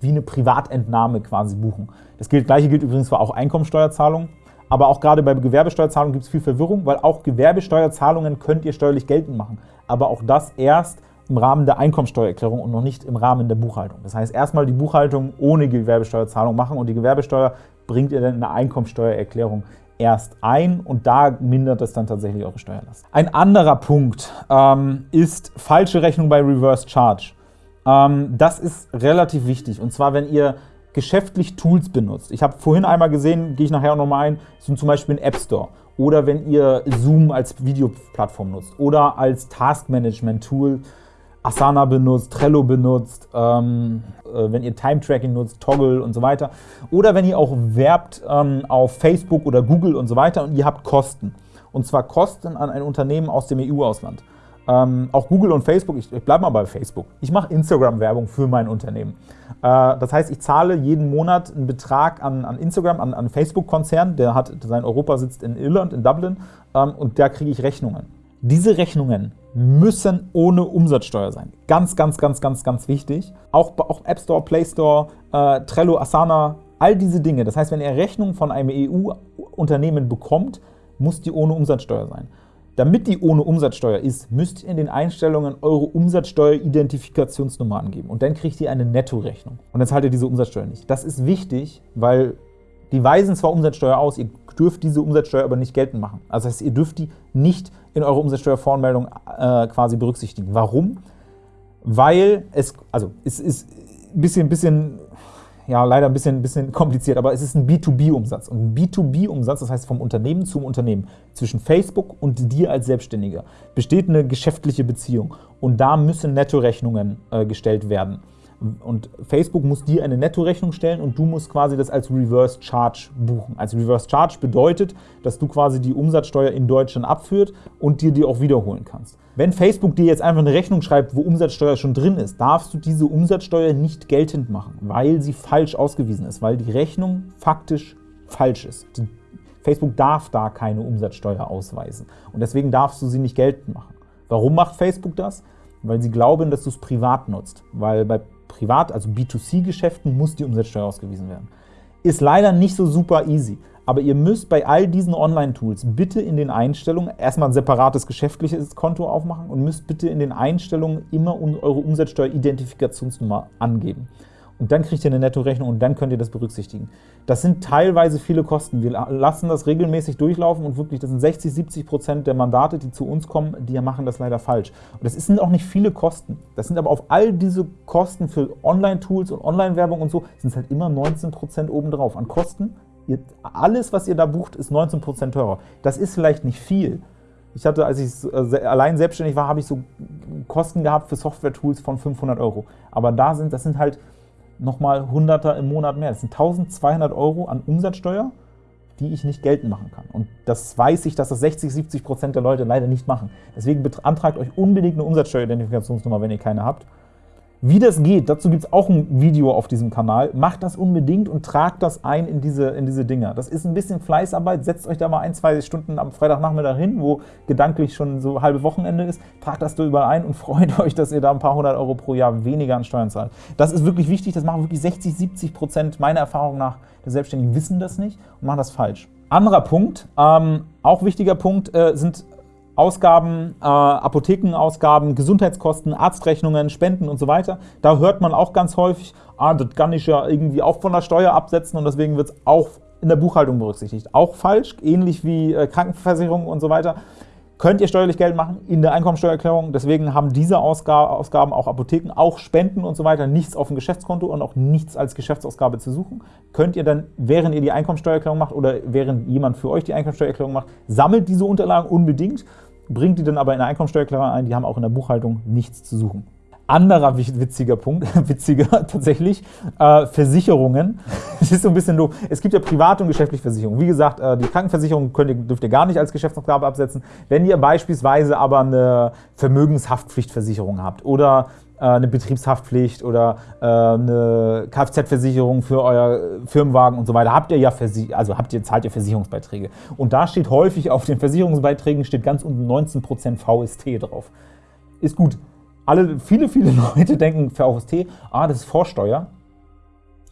wie eine Privatentnahme quasi buchen. Das gleiche gilt übrigens für auch Einkommensteuerzahlungen. aber auch gerade bei Gewerbesteuerzahlungen gibt es viel Verwirrung, weil auch Gewerbesteuerzahlungen könnt ihr steuerlich geltend machen, aber auch das erst im Rahmen der Einkommensteuererklärung und noch nicht im Rahmen der Buchhaltung. Das heißt, erstmal die Buchhaltung ohne Gewerbesteuerzahlung machen und die Gewerbesteuer bringt ihr dann in der Einkommensteuererklärung erst ein und da mindert es dann tatsächlich eure Steuerlast. Ein anderer Punkt ähm, ist falsche Rechnung bei Reverse Charge. Ähm, das ist relativ wichtig und zwar, wenn ihr geschäftlich Tools benutzt. Ich habe vorhin einmal gesehen, gehe ich nachher auch nochmal ein, sind zum Beispiel ein App Store oder wenn ihr Zoom als Videoplattform nutzt oder als Taskmanagement-Tool Asana benutzt, Trello benutzt, ähm, äh, wenn ihr Time-Tracking nutzt, Toggle und so weiter. Oder wenn ihr auch werbt ähm, auf Facebook oder Google und so weiter und ihr habt Kosten. Und zwar Kosten an ein Unternehmen aus dem EU-Ausland. Ähm, auch Google und Facebook, ich, ich bleibe mal bei Facebook. Ich mache Instagram-Werbung für mein Unternehmen. Äh, das heißt, ich zahle jeden Monat einen Betrag an, an Instagram, an, an Facebook-Konzern, der hat sein Europa sitzt in Irland, in Dublin, ähm, und da kriege ich Rechnungen. Diese Rechnungen müssen ohne Umsatzsteuer sein. Ganz, ganz, ganz, ganz, ganz wichtig. Auch, auch App Store, Play Store, äh, Trello, Asana, all diese Dinge. Das heißt, wenn ihr Rechnungen von einem EU-Unternehmen bekommt, muss die ohne Umsatzsteuer sein. Damit die ohne Umsatzsteuer ist, müsst ihr in den Einstellungen eure Umsatzsteuer-Identifikationsnummer angeben. Und dann kriegt ihr eine Nettorechnung. Und dann zahlt ihr diese Umsatzsteuer nicht. Das ist wichtig, weil die weisen zwar Umsatzsteuer aus, ihr dürft diese Umsatzsteuer aber nicht geltend machen. Also das heißt, ihr dürft die nicht in eurer Umsatzsteuervoranmeldung äh, quasi berücksichtigen. Warum? Weil es, also es ist ein bisschen, bisschen, ja leider ein bisschen, bisschen kompliziert, aber es ist ein B2B-Umsatz. Und ein B2B-Umsatz, das heißt vom Unternehmen zum Unternehmen, zwischen Facebook und dir als Selbstständiger, besteht eine geschäftliche Beziehung. Und da müssen Nettorechnungen äh, gestellt werden. Und Facebook muss dir eine Nettorechnung stellen und du musst quasi das als Reverse Charge buchen. Als Reverse Charge bedeutet, dass du quasi die Umsatzsteuer in Deutschland abführt und dir die auch wiederholen kannst. Wenn Facebook dir jetzt einfach eine Rechnung schreibt, wo Umsatzsteuer schon drin ist, darfst du diese Umsatzsteuer nicht geltend machen, weil sie falsch ausgewiesen ist, weil die Rechnung faktisch falsch ist. Die Facebook darf da keine Umsatzsteuer ausweisen und deswegen darfst du sie nicht geltend machen. Warum macht Facebook das? Weil sie glauben, dass du es privat nutzt, weil bei Privat-, also B2C-Geschäften muss die Umsatzsteuer ausgewiesen werden. Ist leider nicht so super easy, aber ihr müsst bei all diesen Online-Tools bitte in den Einstellungen erstmal ein separates geschäftliches Konto aufmachen und müsst bitte in den Einstellungen immer eure Umsatzsteuer-Identifikationsnummer angeben und dann kriegt ihr eine Nettorechnung und dann könnt ihr das berücksichtigen. Das sind teilweise viele Kosten. Wir lassen das regelmäßig durchlaufen und wirklich, das sind 60, 70 Prozent der Mandate, die zu uns kommen, die machen das leider falsch. Und das sind auch nicht viele Kosten. Das sind aber auf all diese Kosten für Online-Tools und Online-Werbung und so, sind es halt immer 19 Prozent obendrauf an Kosten. Ihr, alles, was ihr da bucht, ist 19 Prozent teurer. Das ist vielleicht nicht viel, ich hatte, als ich äh, allein selbstständig war, habe ich so Kosten gehabt für Software-Tools von 500 Euro. Aber da sind, das sind halt nochmal Hunderter im Monat mehr. Das sind 1200 Euro an Umsatzsteuer, die ich nicht geltend machen kann. Und das weiß ich, dass das 60, 70 Prozent der Leute leider nicht machen. Deswegen beantragt euch unbedingt eine Umsatzsteueridentifikationsnummer, wenn ihr keine habt. Wie das geht, dazu gibt es auch ein Video auf diesem Kanal. Macht das unbedingt und tragt das ein in diese, in diese Dinger. Das ist ein bisschen Fleißarbeit. Setzt euch da mal ein, zwei Stunden am Freitagnachmittag hin, wo gedanklich schon so halbe Wochenende ist. Tragt das da überall ein und freut euch, dass ihr da ein paar hundert Euro pro Jahr weniger an Steuern zahlt. Das ist wirklich wichtig. Das machen wirklich 60, 70 Prozent meiner Erfahrung nach der Selbstständigen wissen das nicht und machen das falsch. Anderer Punkt, ähm, auch wichtiger Punkt, äh, sind Ausgaben, äh, Apothekenausgaben, Gesundheitskosten, Arztrechnungen, Spenden und so weiter. Da hört man auch ganz häufig, ah, das kann ich ja irgendwie auch von der Steuer absetzen und deswegen wird es auch in der Buchhaltung berücksichtigt. Auch falsch, ähnlich wie äh, Krankenversicherung und so weiter. Könnt ihr steuerlich Geld machen in der Einkommensteuererklärung. Deswegen haben diese Ausgaben, auch Apotheken, auch Spenden und so weiter, nichts auf dem Geschäftskonto und auch nichts als Geschäftsausgabe zu suchen. Könnt ihr dann, während ihr die Einkommensteuererklärung macht oder während jemand für euch die Einkommensteuererklärung macht, sammelt diese Unterlagen unbedingt bringt die dann aber in der Einkommensteuererklärung ein, die haben auch in der Buchhaltung nichts zu suchen. Anderer witziger Punkt, witziger tatsächlich, äh, Versicherungen. Es ist so ein bisschen doof. Es gibt ja private und geschäftliche Versicherungen. Wie gesagt, äh, die Krankenversicherung könnt ihr, dürft ihr gar nicht als Geschäftsaufgabe absetzen. Wenn ihr beispielsweise aber eine Vermögenshaftpflichtversicherung habt oder äh, eine Betriebshaftpflicht oder äh, eine Kfz-Versicherung für euer Firmenwagen und so weiter, habt ihr ja also habt ihr, zahlt ihr Versicherungsbeiträge. Und da steht häufig auf den Versicherungsbeiträgen steht ganz unten 19% VST drauf. Ist gut. Alle, viele, viele Leute denken für VST, ah, das ist Vorsteuer.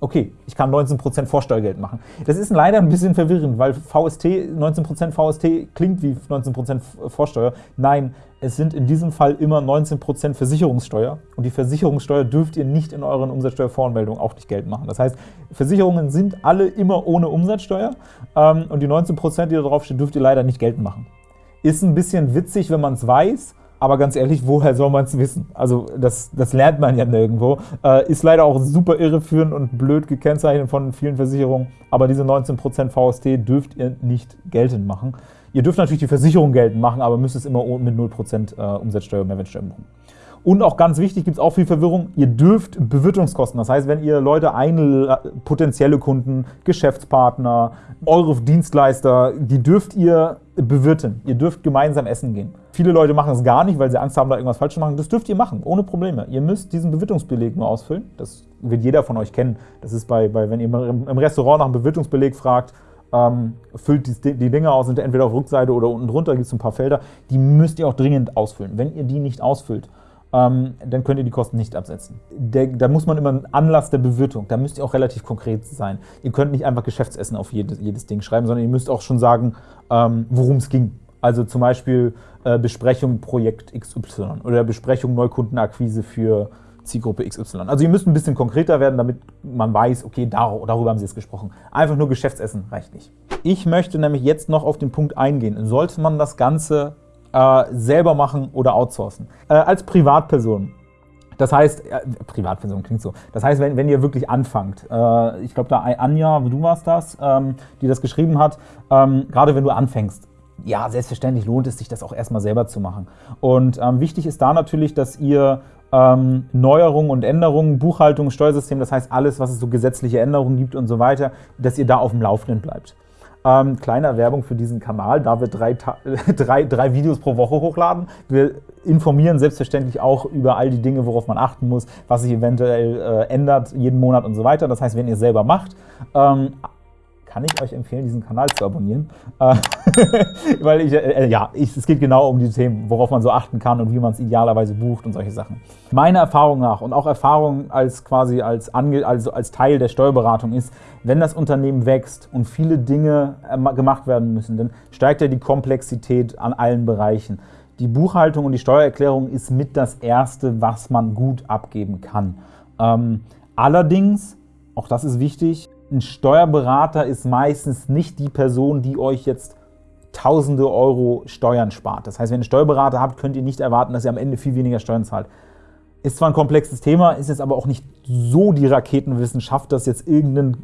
okay, ich kann 19% Vorsteuergeld machen. Das ist leider ein bisschen verwirrend, weil VST, 19% VST klingt wie 19% Vorsteuer. Nein, es sind in diesem Fall immer 19% Versicherungssteuer und die Versicherungssteuer dürft ihr nicht in euren Umsatzsteuervoranmeldungen auch nicht geltend machen. Das heißt, Versicherungen sind alle immer ohne Umsatzsteuer ähm, und die 19%, die da draufstehen, dürft ihr leider nicht geltend machen. Ist ein bisschen witzig, wenn man es weiß, aber ganz ehrlich, woher soll man es wissen? Also das, das lernt man ja nirgendwo. Äh, ist leider auch super irreführend und blöd gekennzeichnet von vielen Versicherungen, aber diese 19% VST dürft ihr nicht geltend machen. Ihr dürft natürlich die Versicherung geltend machen, aber müsst es immer mit 0% äh, Umsatzsteuer und Mehrwertsteuer machen. Und auch ganz wichtig, gibt es auch viel Verwirrung, ihr dürft Bewirtungskosten, das heißt, wenn ihr Leute einladet, potenzielle Kunden, Geschäftspartner, eure Dienstleister, die dürft ihr bewirten. Ihr dürft gemeinsam essen gehen. Viele Leute machen es gar nicht, weil sie Angst haben, da irgendwas falsch zu machen. Das dürft ihr machen, ohne Probleme. Ihr müsst diesen Bewirtungsbeleg nur ausfüllen. Das wird jeder von euch kennen. Das ist bei, bei wenn ihr im Restaurant nach einem Bewirtungsbeleg fragt, ähm, füllt die, die Dinge aus, sind entweder auf Rückseite oder unten drunter, gibt es ein paar Felder. Die müsst ihr auch dringend ausfüllen. Wenn ihr die nicht ausfüllt, ähm, dann könnt ihr die Kosten nicht absetzen. Der, da muss man immer einen Anlass der Bewirtung, da müsst ihr auch relativ konkret sein. Ihr könnt nicht einfach Geschäftsessen auf jedes, jedes Ding schreiben, sondern ihr müsst auch schon sagen, ähm, worum es ging. Also zum Beispiel äh, Besprechung Projekt XY oder Besprechung Neukundenakquise für Zielgruppe XY. Also ihr müsst ein bisschen konkreter werden, damit man weiß, okay, darüber haben Sie jetzt gesprochen. Einfach nur Geschäftsessen reicht nicht. Ich möchte nämlich jetzt noch auf den Punkt eingehen. Sollte man das Ganze äh, selber machen oder outsourcen. Äh, als Privatperson. Das heißt, äh, Privatperson klingt so. Das heißt, wenn, wenn ihr wirklich anfangt, äh, ich glaube, da Anja, du warst das, ähm, die das geschrieben hat, ähm, gerade wenn du anfängst, ja, selbstverständlich lohnt es sich, das auch erstmal selber zu machen. Und ähm, wichtig ist da natürlich, dass ihr ähm, Neuerungen und Änderungen, Buchhaltung, Steuersystem, das heißt alles, was es so gesetzliche Änderungen gibt und so weiter, dass ihr da auf dem Laufenden bleibt. Ähm, kleine Werbung für diesen Kanal, da wir drei, drei, drei Videos pro Woche hochladen. Wir informieren selbstverständlich auch über all die Dinge, worauf man achten muss, was sich eventuell äh, ändert jeden Monat und so weiter. Das heißt, wenn ihr selber macht, ähm, kann ich euch empfehlen, diesen Kanal zu abonnieren. Äh, weil ich, äh, ja, ich, es geht genau um die Themen, worauf man so achten kann und wie man es idealerweise bucht und solche Sachen. Meiner Erfahrung nach und auch Erfahrung als quasi als, Ange also als Teil der Steuerberatung ist, wenn das Unternehmen wächst und viele Dinge äh, gemacht werden müssen, dann steigt ja die Komplexität an allen Bereichen. Die Buchhaltung und die Steuererklärung ist mit das Erste, was man gut abgeben kann. Ähm, allerdings, auch das ist wichtig, ein Steuerberater ist meistens nicht die Person, die euch jetzt tausende Euro Steuern spart. Das heißt, wenn ihr einen Steuerberater habt, könnt ihr nicht erwarten, dass ihr am Ende viel weniger Steuern zahlt. Ist zwar ein komplexes Thema, ist jetzt aber auch nicht so die Raketenwissenschaft, dass jetzt irgendein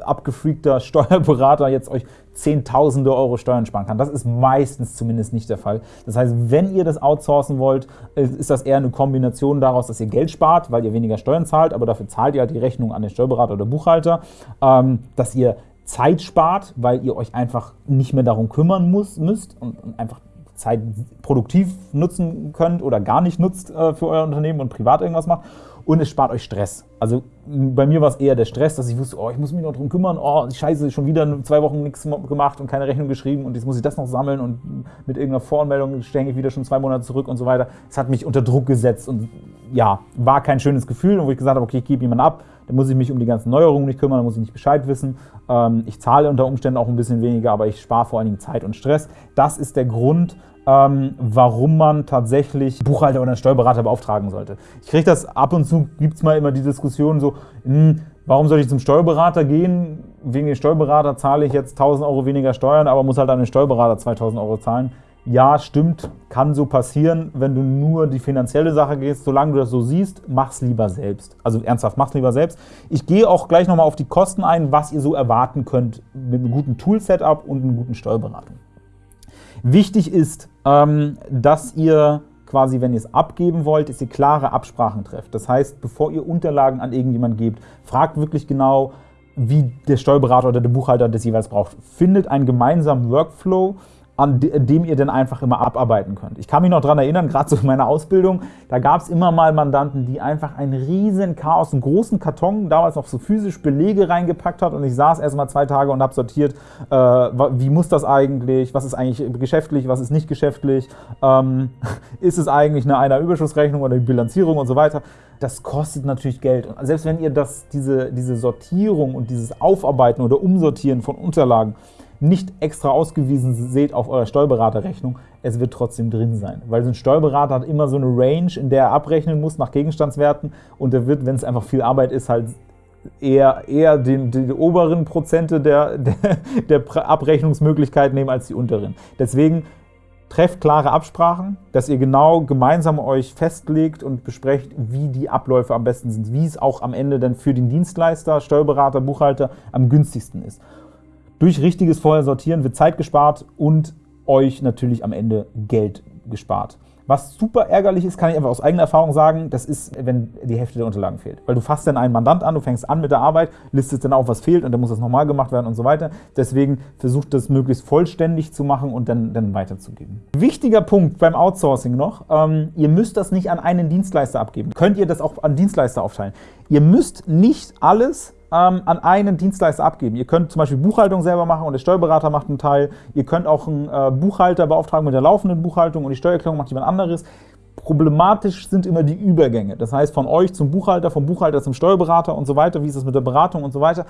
abgefreakter Steuerberater jetzt euch Zehntausende Euro Steuern sparen kann. Das ist meistens zumindest nicht der Fall. Das heißt, wenn ihr das outsourcen wollt, äh, ist das eher eine Kombination daraus, dass ihr Geld spart, weil ihr weniger Steuern zahlt, aber dafür zahlt ihr halt die Rechnung an den Steuerberater oder Buchhalter, ähm, dass ihr Zeit spart, weil ihr euch einfach nicht mehr darum kümmern müsst und einfach Zeit produktiv nutzen könnt oder gar nicht nutzt äh, für euer Unternehmen und privat irgendwas macht. Und es spart euch Stress. Also bei mir war es eher der Stress, dass ich wusste, oh, ich muss mich noch darum kümmern, oh, scheiße, schon wieder zwei Wochen nichts gemacht und keine Rechnung geschrieben und jetzt muss ich das noch sammeln und mit irgendeiner Voranmeldung stänge ich wieder schon zwei Monate zurück und so weiter. Es hat mich unter Druck gesetzt und ja, war kein schönes Gefühl und wo ich gesagt habe, okay, ich gebe jemanden ab, dann muss ich mich um die ganzen Neuerungen nicht kümmern, dann muss ich nicht Bescheid wissen. Ähm, ich zahle unter Umständen auch ein bisschen weniger, aber ich spare vor allen Dingen Zeit und Stress. Das ist der Grund, ähm, warum man tatsächlich Buchhalter oder einen Steuerberater beauftragen sollte. Ich kriege das ab und zu, gibt es mal immer die Diskussion so, mh, hm, warum soll ich zum Steuerberater gehen? Wegen dem Steuerberater zahle ich jetzt 1000 Euro weniger Steuern, aber muss halt an den Steuerberater 2000 Euro zahlen. Ja, stimmt, kann so passieren, wenn du nur die finanzielle Sache gehst. Solange du das so siehst, mach's lieber selbst. Also ernsthaft, mach's lieber selbst. Ich gehe auch gleich nochmal auf die Kosten ein, was ihr so erwarten könnt mit einem guten Tool-Setup und einer guten Steuerberatung. Wichtig ist, ähm, dass ihr quasi, wenn ihr es abgeben wollt, dass ihr klare Absprachen trefft. Das heißt, bevor ihr Unterlagen an irgendjemanden gebt, fragt wirklich genau, wie der Steuerberater oder der Buchhalter das jeweils braucht. Findet einen gemeinsamen Workflow, an dem ihr dann einfach immer abarbeiten könnt. Ich kann mich noch daran erinnern, gerade so in meiner Ausbildung, da gab es immer mal Mandanten, die einfach ein riesen Chaos, einen großen Karton, damals noch so physisch Belege reingepackt hat und ich saß erst mal zwei Tage und habe sortiert, äh, wie muss das eigentlich, was ist eigentlich geschäftlich, was ist nicht geschäftlich, ähm, ist es eigentlich eine Einnahmenüberschussrechnung oder die Bilanzierung und so weiter. Das kostet natürlich Geld. Und selbst wenn ihr das, diese, diese Sortierung und dieses Aufarbeiten oder Umsortieren von Unterlagen nicht extra ausgewiesen seht auf eurer Steuerberaterrechnung, es wird trotzdem drin sein. Weil so ein Steuerberater hat immer so eine Range, in der er abrechnen muss nach Gegenstandswerten und der wird, wenn es einfach viel Arbeit ist, halt eher, eher den, die oberen Prozente der, der, der Abrechnungsmöglichkeit nehmen als die unteren. Deswegen trefft klare Absprachen, dass ihr genau gemeinsam euch festlegt und besprecht, wie die Abläufe am besten sind, wie es auch am Ende dann für den Dienstleister, Steuerberater, Buchhalter am günstigsten ist. Durch richtiges Vorher sortieren wird Zeit gespart und euch natürlich am Ende Geld gespart. Was super ärgerlich ist, kann ich einfach aus eigener Erfahrung sagen, das ist, wenn die Hälfte der Unterlagen fehlt. Weil du fasst dann einen Mandant an, du fängst an mit der Arbeit, listest dann auf, was fehlt und dann muss das nochmal gemacht werden und so weiter. Deswegen versucht das möglichst vollständig zu machen und dann, dann weiterzugeben. Wichtiger Punkt beim Outsourcing noch, ähm, ihr müsst das nicht an einen Dienstleister abgeben. Könnt ihr das auch an Dienstleister aufteilen. Ihr müsst nicht alles ähm, an einen Dienstleister abgeben. Ihr könnt zum Beispiel Buchhaltung selber machen und der Steuerberater macht einen Teil. Ihr könnt auch einen äh, Buchhalter beauftragen mit der laufenden Buchhaltung und die Steuererklärung macht jemand anderes. Problematisch sind immer die Übergänge. Das heißt, von euch zum Buchhalter, vom Buchhalter zum Steuerberater und so weiter. Wie ist das mit der Beratung und so weiter?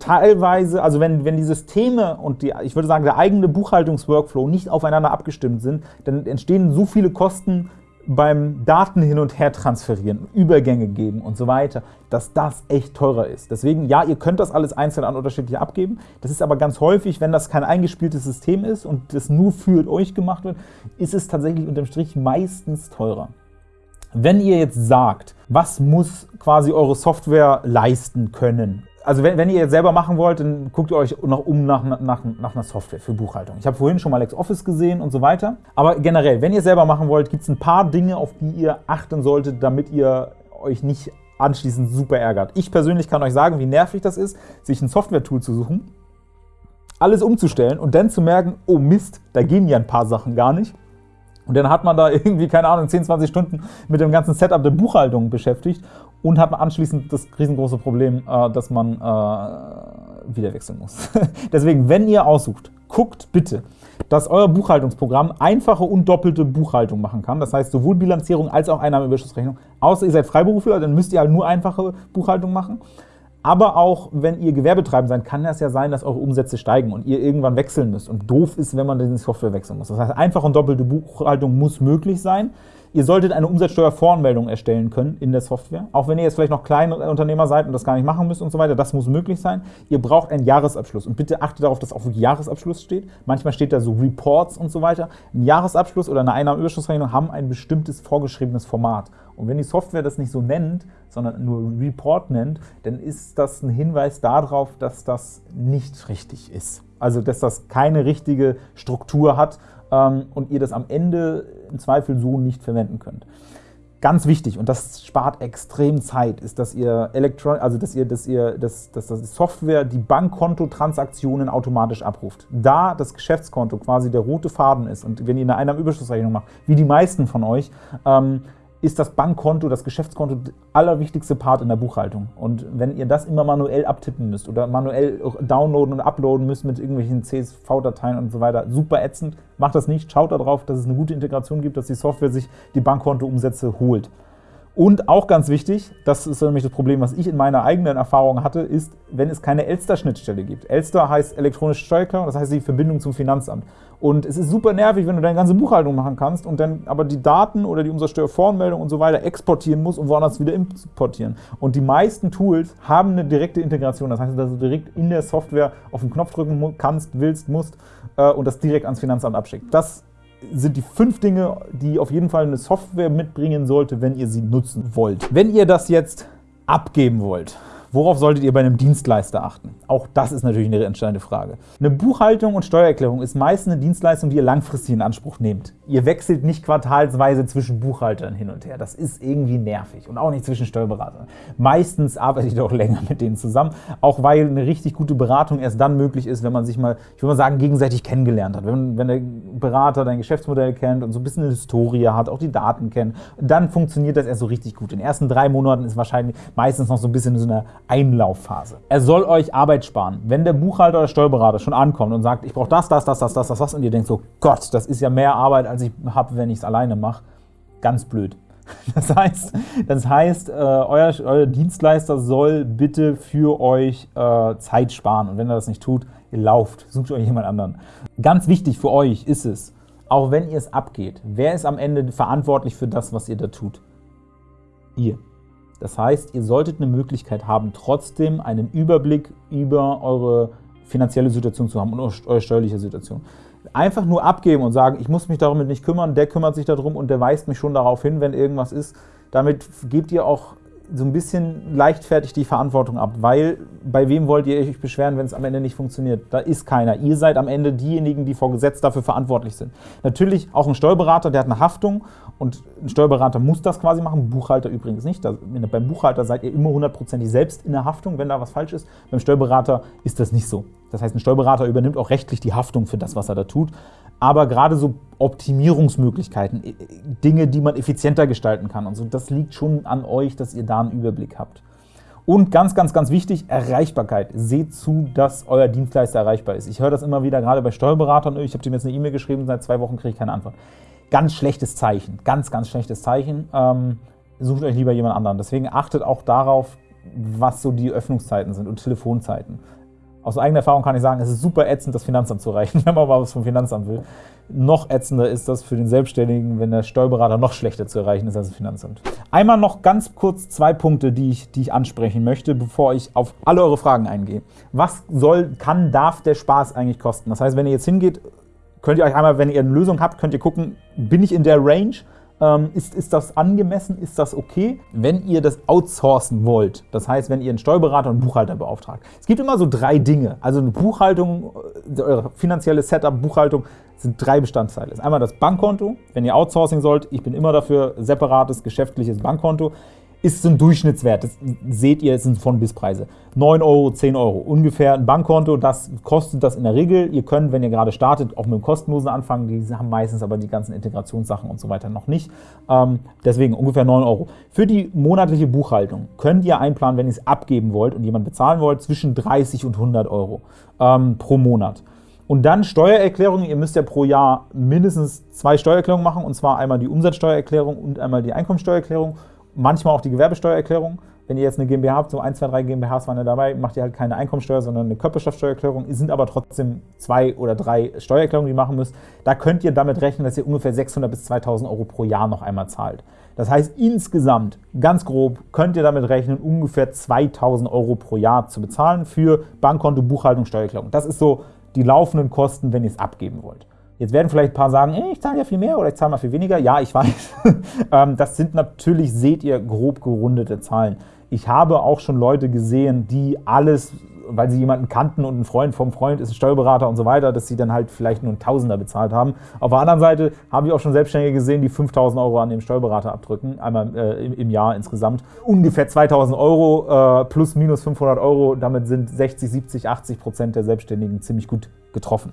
Teilweise, also wenn, wenn die Systeme und die, ich würde sagen, der eigene Buchhaltungsworkflow nicht aufeinander abgestimmt sind, dann entstehen so viele Kosten beim Daten hin und her transferieren, Übergänge geben und so weiter, dass das echt teurer ist. Deswegen, ja, ihr könnt das alles einzeln an unterschiedliche abgeben. Das ist aber ganz häufig, wenn das kein eingespieltes System ist und das nur für euch gemacht wird, ist es tatsächlich unterm Strich meistens teurer. Wenn ihr jetzt sagt, was muss quasi eure Software leisten können, also wenn, wenn, ihr jetzt selber machen wollt, dann guckt ihr euch noch um nach, nach, nach einer Software für Buchhaltung. Ich habe vorhin schon mal LexOffice gesehen und so weiter. Aber generell, wenn ihr selber machen wollt, gibt es ein paar Dinge, auf die ihr achten solltet, damit ihr euch nicht anschließend super ärgert. Ich persönlich kann euch sagen, wie nervig das ist, sich ein Software-Tool zu suchen, alles umzustellen und dann zu merken, oh Mist, da gehen ja ein paar Sachen gar nicht. Und dann hat man da irgendwie, keine Ahnung, 10, 20 Stunden mit dem ganzen Setup der Buchhaltung beschäftigt und hat anschließend das riesengroße Problem, äh, dass man äh, wieder wechseln muss. Deswegen, wenn ihr aussucht, guckt bitte, dass euer Buchhaltungsprogramm einfache und doppelte Buchhaltung machen kann. Das heißt, sowohl Bilanzierung als auch Einnahmeüberschussrechnung. Außer ihr seid Freiberufler, dann müsst ihr halt nur einfache Buchhaltung machen. Aber auch wenn ihr Gewerbetreibend seid, kann es ja sein, dass eure Umsätze steigen und ihr irgendwann wechseln müsst. Und doof ist, wenn man die Software wechseln muss. Das heißt, einfache und doppelte Buchhaltung muss möglich sein. Ihr solltet eine Umsatzsteuervoranmeldung erstellen können in der Software. Auch wenn ihr jetzt vielleicht noch kleine Unternehmer seid und das gar nicht machen müsst und so weiter, das muss möglich sein. Ihr braucht einen Jahresabschluss. Und bitte achtet darauf, dass auch wirklich Jahresabschluss steht. Manchmal steht da so Reports und so weiter. Ein Jahresabschluss oder eine Einnahmenüberschussrechnung haben ein bestimmtes vorgeschriebenes Format. Und wenn die Software das nicht so nennt, sondern nur Report nennt, dann ist das ein Hinweis darauf, dass das nicht richtig ist. Also, dass das keine richtige Struktur hat ähm, und ihr das am Ende im Zweifel so nicht verwenden könnt. Ganz wichtig, und das spart extrem Zeit, ist, dass ihr Elektron also dass ihr, dass ihr, dass, dass die Software die Bankkontotransaktionen automatisch abruft. Da das Geschäftskonto quasi der rote Faden ist und wenn ihr eine Einnahmenüberschussrechnung macht, wie die meisten von euch, ähm, ist das Bankkonto, das Geschäftskonto der allerwichtigste Part in der Buchhaltung. Und wenn ihr das immer manuell abtippen müsst oder manuell downloaden und uploaden müsst mit irgendwelchen CSV-Dateien und so weiter, super ätzend, macht das nicht. Schaut darauf, dass es eine gute Integration gibt, dass die Software sich die Bankkontoumsätze holt. Und auch ganz wichtig, das ist nämlich das Problem, was ich in meiner eigenen Erfahrung hatte, ist, wenn es keine Elster-Schnittstelle gibt. Elster heißt elektronische Steuererklärung, das heißt die Verbindung zum Finanzamt. Und es ist super nervig, wenn du deine ganze Buchhaltung machen kannst und dann aber die Daten oder die Umsatzsteuervoranmeldung und so weiter exportieren musst und woanders wieder importieren. Und die meisten Tools haben eine direkte Integration. Das heißt, dass du direkt in der Software auf den Knopf drücken kannst, willst, musst äh, und das direkt ans Finanzamt abschickt. Das sind die fünf Dinge, die auf jeden Fall eine Software mitbringen sollte, wenn ihr sie nutzen wollt. Wenn ihr das jetzt abgeben wollt, Worauf solltet ihr bei einem Dienstleister achten? Auch das ist natürlich eine entscheidende Frage. Eine Buchhaltung und Steuererklärung ist meist eine Dienstleistung, die ihr langfristig in Anspruch nehmt. Ihr wechselt nicht quartalsweise zwischen Buchhaltern hin und her. Das ist irgendwie nervig und auch nicht zwischen Steuerberatern. Meistens arbeitet ihr auch länger mit denen zusammen, auch weil eine richtig gute Beratung erst dann möglich ist, wenn man sich mal, ich würde mal sagen, gegenseitig kennengelernt hat. Wenn, wenn der Berater dein Geschäftsmodell kennt und so ein bisschen eine Historie hat, auch die Daten kennt, dann funktioniert das erst so richtig gut. In den ersten drei Monaten ist wahrscheinlich meistens noch so ein bisschen so eine Einlaufphase. Er soll euch Arbeit sparen. Wenn der Buchhalter oder Steuerberater schon ankommt und sagt, ich brauche das, das, das, das, das, das, das und ihr denkt so, Gott, das ist ja mehr Arbeit, als ich habe, wenn ich es alleine mache, ganz blöd. Das heißt, das heißt äh, euer, euer, Dienstleister soll bitte für euch äh, Zeit sparen. Und wenn er das nicht tut, ihr lauft, sucht euch jemand anderen. Ganz wichtig für euch ist es, auch wenn ihr es abgeht, wer ist am Ende verantwortlich für das, was ihr da tut? Ihr. Das heißt, ihr solltet eine Möglichkeit haben, trotzdem einen Überblick über eure finanzielle Situation zu haben und eure steuerliche Situation. Einfach nur abgeben und sagen, ich muss mich darum nicht kümmern, der kümmert sich darum und der weist mich schon darauf hin, wenn irgendwas ist. Damit gebt ihr auch so ein bisschen leichtfertig die Verantwortung ab, weil bei wem wollt ihr euch beschweren, wenn es am Ende nicht funktioniert? Da ist keiner. Ihr seid am Ende diejenigen, die vor Gesetz dafür verantwortlich sind. Natürlich auch ein Steuerberater, der hat eine Haftung und ein Steuerberater muss das quasi machen, Buchhalter übrigens nicht. Beim Buchhalter seid ihr immer hundertprozentig selbst in der Haftung, wenn da was falsch ist. Beim Steuerberater ist das nicht so. Das heißt, ein Steuerberater übernimmt auch rechtlich die Haftung für das, was er da tut. Aber gerade so Optimierungsmöglichkeiten, äh, Dinge, die man effizienter gestalten kann und so, das liegt schon an euch, dass ihr da einen Überblick habt. Und ganz, ganz, ganz wichtig, Erreichbarkeit. Seht zu, dass euer Dienstleister erreichbar ist. Ich höre das immer wieder, gerade bei Steuerberatern. Ich habe dem jetzt eine E-Mail geschrieben, seit zwei Wochen kriege ich keine Antwort. Ganz schlechtes Zeichen, ganz, ganz schlechtes Zeichen. Ähm, sucht euch lieber jemand anderen. Deswegen achtet auch darauf, was so die Öffnungszeiten sind und Telefonzeiten. Aus eigener Erfahrung kann ich sagen, es ist super ätzend, das Finanzamt zu erreichen, wenn man mal was vom Finanzamt will. Noch ätzender ist das für den Selbstständigen, wenn der Steuerberater noch schlechter zu erreichen ist als das Finanzamt. Einmal noch ganz kurz zwei Punkte, die ich, die ich ansprechen möchte, bevor ich auf alle eure Fragen eingehe. Was soll, kann, darf der Spaß eigentlich kosten? Das heißt, wenn ihr jetzt hingeht, könnt ihr euch einmal, wenn ihr eine Lösung habt, könnt ihr gucken, bin ich in der Range? Ähm, ist, ist das angemessen? Ist das okay? Wenn ihr das outsourcen wollt, das heißt, wenn ihr einen Steuerberater und einen Buchhalter beauftragt. Es gibt immer so drei Dinge. Also eine Buchhaltung, äh, eure finanzielle Setup, Buchhaltung sind drei Bestandteile. Das ist einmal das Bankkonto. Wenn ihr Outsourcing sollt, ich bin immer dafür, separates geschäftliches Bankkonto ist ein Durchschnittswert. Das seht ihr, es sind von bis Preise. 9 Euro, 10 Euro. Ungefähr ein Bankkonto, das kostet das in der Regel. Ihr könnt, wenn ihr gerade startet, auch mit dem kostenlosen anfangen. Die haben meistens aber die ganzen Integrationssachen und so weiter noch nicht. Ähm, deswegen ungefähr 9 Euro. Für die monatliche Buchhaltung könnt ihr einplanen, wenn ihr es abgeben wollt und jemand bezahlen wollt, zwischen 30 und 100 Euro ähm, pro Monat. Und dann Steuererklärungen. Ihr müsst ja pro Jahr mindestens zwei Steuererklärungen machen, und zwar einmal die Umsatzsteuererklärung und einmal die Einkommensteuererklärung manchmal auch die Gewerbesteuererklärung. Wenn ihr jetzt eine GmbH habt, so 1, 2, 3 GmbHs waren ja dabei, macht ihr halt keine Einkommensteuer, sondern eine Körperschaftsteuererklärung. Es sind aber trotzdem zwei oder drei Steuererklärungen, die ihr machen müsst. Da könnt ihr damit rechnen, dass ihr ungefähr 600 bis 2000 Euro pro Jahr noch einmal zahlt. Das heißt, insgesamt, ganz grob, könnt ihr damit rechnen, ungefähr 2000 Euro pro Jahr zu bezahlen für Bankkonto, Buchhaltung, Steuererklärung. Das ist so die laufenden Kosten, wenn ihr es abgeben wollt. Jetzt werden vielleicht ein paar sagen, ey, ich zahle ja viel mehr oder ich zahle mal viel weniger. Ja, ich weiß. Ähm, das sind natürlich, seht ihr, grob gerundete Zahlen. Ich habe auch schon Leute gesehen, die alles, weil sie jemanden kannten und ein Freund vom Freund ist ein Steuerberater und so weiter, dass sie dann halt vielleicht nur einen Tausender bezahlt haben. Auf der anderen Seite habe ich auch schon Selbstständige gesehen, die 5000 Euro an dem Steuerberater abdrücken, einmal äh, im, im, Jahr insgesamt. Ungefähr 2000 Euro äh, plus minus 500 Euro, damit sind 60, 70, 80 Prozent der Selbstständigen ziemlich gut getroffen.